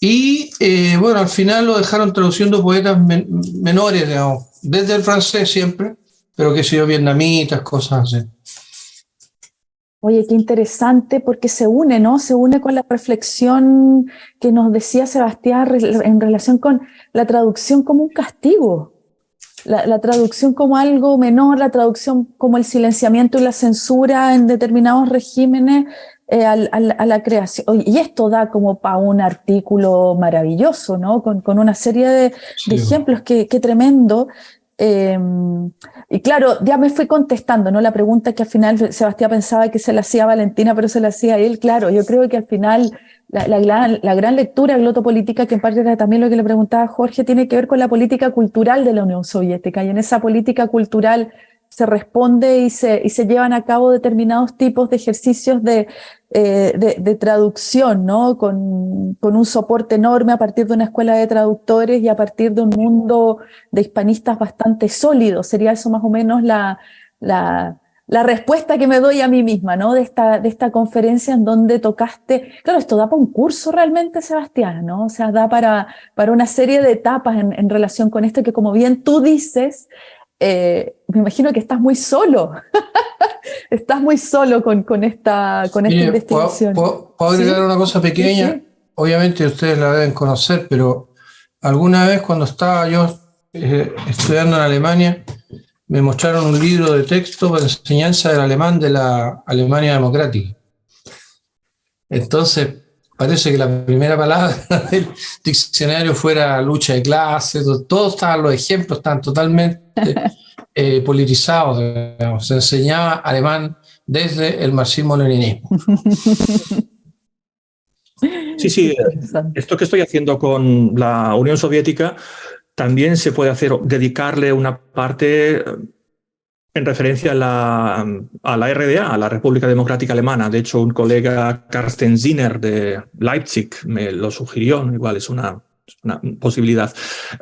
y eh, bueno, al final lo dejaron traduciendo poetas men menores, digamos, desde el francés siempre, pero que se vietnamitas, cosas así. Oye, qué interesante porque se une, ¿no? Se une con la reflexión que nos decía Sebastián en relación con la traducción como un castigo. La, la, traducción como algo menor, la traducción como el silenciamiento y la censura en determinados regímenes eh, a la creación. Y esto da como para un artículo maravilloso, ¿no? Con, con una serie de, sí. de ejemplos, que, que tremendo. Eh, y claro, ya me fui contestando, ¿no? La pregunta que al final Sebastián pensaba que se la hacía a Valentina, pero se la hacía a él. Claro, yo creo que al final la, la, la gran lectura glotopolítica, que en parte era también lo que le preguntaba Jorge, tiene que ver con la política cultural de la Unión Soviética. Y en esa política cultural se responde y se, y se llevan a cabo determinados tipos de ejercicios de, eh, de, de, traducción, ¿no? Con, con, un soporte enorme a partir de una escuela de traductores y a partir de un mundo de hispanistas bastante sólido. Sería eso más o menos la, la, la respuesta que me doy a mí misma, ¿no? De esta, de esta conferencia en donde tocaste, claro, esto da para un curso realmente, Sebastián, ¿no? O sea, da para, para una serie de etapas en, en relación con esto que, como bien tú dices, eh, me imagino que estás muy solo. estás muy solo con, con esta, con esta Mire, investigación. ¿Puedo, puedo agregar ¿Sí? una cosa pequeña? ¿Sí? Obviamente ustedes la deben conocer, pero alguna vez cuando estaba yo eh, estudiando en Alemania, me mostraron un libro de texto para enseñanza del alemán de la Alemania Democrática. Entonces, parece que la primera palabra del diccionario fuera lucha de clases, todos estaban los ejemplos, están totalmente eh, politizados, se enseñaba alemán desde el marxismo-leninismo. Sí, sí, esto que estoy haciendo con la Unión Soviética también se puede hacer, dedicarle una parte en referencia a la, a la RDA, a la República Democrática Alemana. De hecho, un colega, Carsten Zinner de Leipzig, me lo sugirió, igual es una, posibilidad.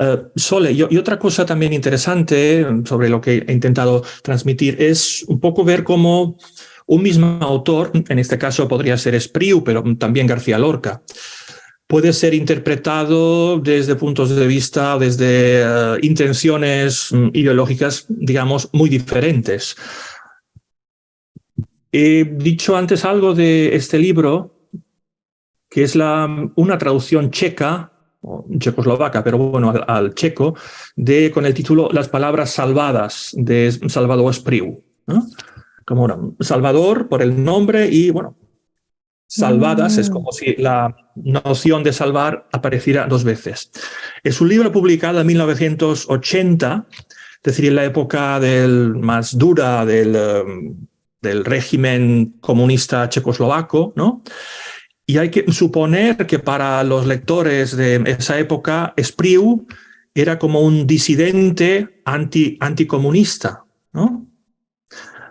Uh, Sole, y, y, otra cosa también interesante sobre lo que he intentado transmitir es un poco ver cómo un mismo autor, en este caso podría ser Espriu, pero también García Lorca, puede ser interpretado desde puntos de vista, desde uh, intenciones um, ideológicas, digamos, muy diferentes. He dicho antes algo de este libro, que es la, una traducción checa, checoslovaca, pero bueno, al, al, checo, de, con el título Las palabras salvadas, de Salvador Espriu. ¿no? Como Salvador por el nombre y, bueno, salvadas, mm. es como si la noción de salvar apareciera dos veces. Es un libro publicado en 1980, es decir, en la época del, más dura del, um, del régimen comunista checoslovaco, ¿no? Y hay que suponer que para los lectores de esa época, Espriu era como un disidente anti, anticomunista, ¿no?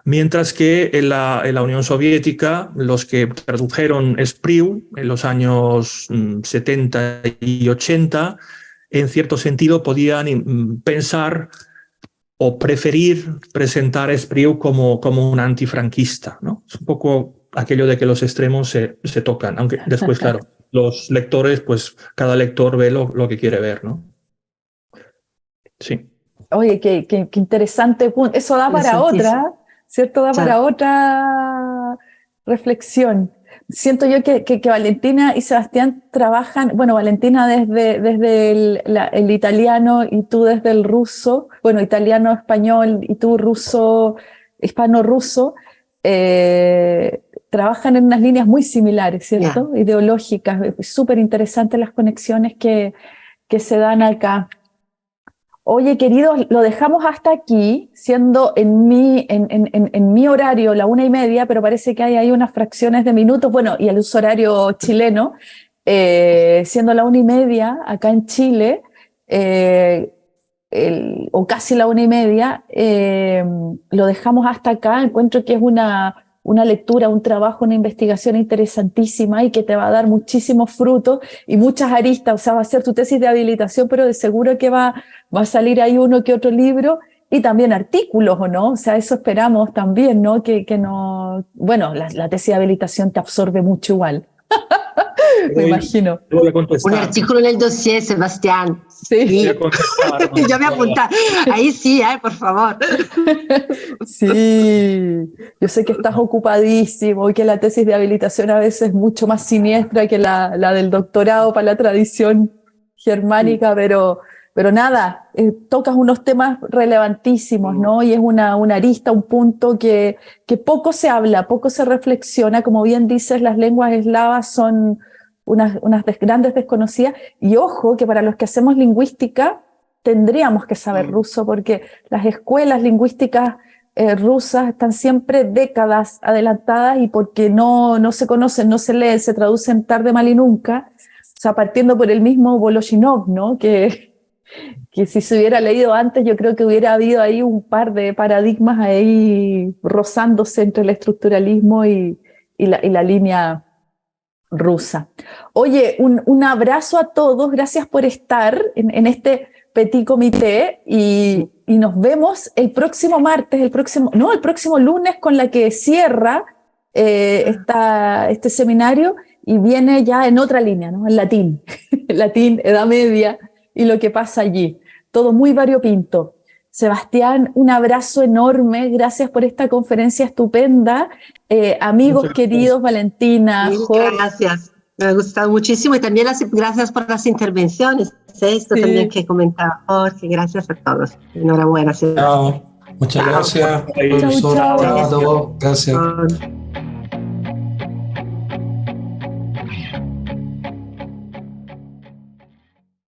Mientras que en la, en la, Unión Soviética, los que tradujeron Spriu en los años 70 mm, y 80, en cierto sentido podían mm, pensar o preferir presentar a Spriu como, como un antifranquista. ¿no? Es un poco aquello de que los extremos se, se tocan, aunque después, claro, los lectores, pues cada lector ve lo, lo que quiere ver. ¿no? Sí. Oye, qué, qué, qué interesante punto. Eso da para otra ¿cierto? Da para otra reflexión. Siento yo que, que, que, Valentina y Sebastián trabajan, bueno, Valentina desde, desde el, la, el, italiano y tú desde el ruso, bueno, italiano-español y tú ruso, hispano-ruso, eh, trabajan en unas líneas muy similares, ¿cierto? Yeah. Ideológicas, súper interesantes las conexiones que, que se dan acá. Oye, queridos, lo dejamos hasta aquí, siendo en mi, en, en, en, mi horario la una y media, pero parece que hay ahí unas fracciones de minutos, bueno, y el uso horario chileno, eh, siendo la una y media acá en Chile, eh, el, o casi la una y media, eh, lo dejamos hasta acá. Encuentro que es una, una lectura, un trabajo, una investigación interesantísima y que te va a dar muchísimos frutos y muchas aristas, o sea, va a ser tu tesis de habilitación, pero de seguro que va, va a salir ahí uno que otro libro y también artículos, ¿o no? O sea, eso esperamos también, ¿no? Que, que no, bueno, la, la tesis de habilitación te absorbe mucho igual. Me imagino. Un artículo en el dossier, Sebastián. Sí. Yo me apunté. Ahí sí, eh, por favor. Sí. Yo sé que estás ocupadísimo y que la tesis de habilitación a veces es mucho más siniestra que la, la del doctorado para la tradición germánica, sí. pero, pero nada, eh, tocas unos temas relevantísimos, ¿no? Y es una, una arista, un punto que, que poco se habla, poco se reflexiona. Como bien dices, las lenguas eslavas son unas, unas des grandes desconocidas. Y ojo que para los que hacemos lingüística tendríamos que saber mm. ruso porque las escuelas lingüísticas eh, rusas están siempre décadas adelantadas y porque no, no se conocen, no se leen, se traducen tarde, mal y nunca. O sea, partiendo por el mismo Voloshinov, ¿no? Que, que si se hubiera leído antes, yo creo que hubiera habido ahí un par de paradigmas ahí rozándose entre el estructuralismo y, y, la, y la línea rusa. Oye, un, un, abrazo a todos, gracias por estar en, en este petit comité y, y, nos vemos el próximo martes, el próximo, no, el próximo lunes con la que cierra eh, esta, este seminario y viene ya en otra línea, ¿no? En latín, latín, Edad Media y lo que pasa allí. Todo muy variopinto. Sebastián, un abrazo enorme, gracias por esta conferencia estupenda. Eh, amigos Muchas queridos, gracias. Valentina, Jorge. Gracias, me ha gustado muchísimo y también las, gracias por las intervenciones. Esto sí. también que comentaba Jorge, gracias a todos. Enhorabuena. Chao. Muchas gracias. Chao, chao. chao. Gracias.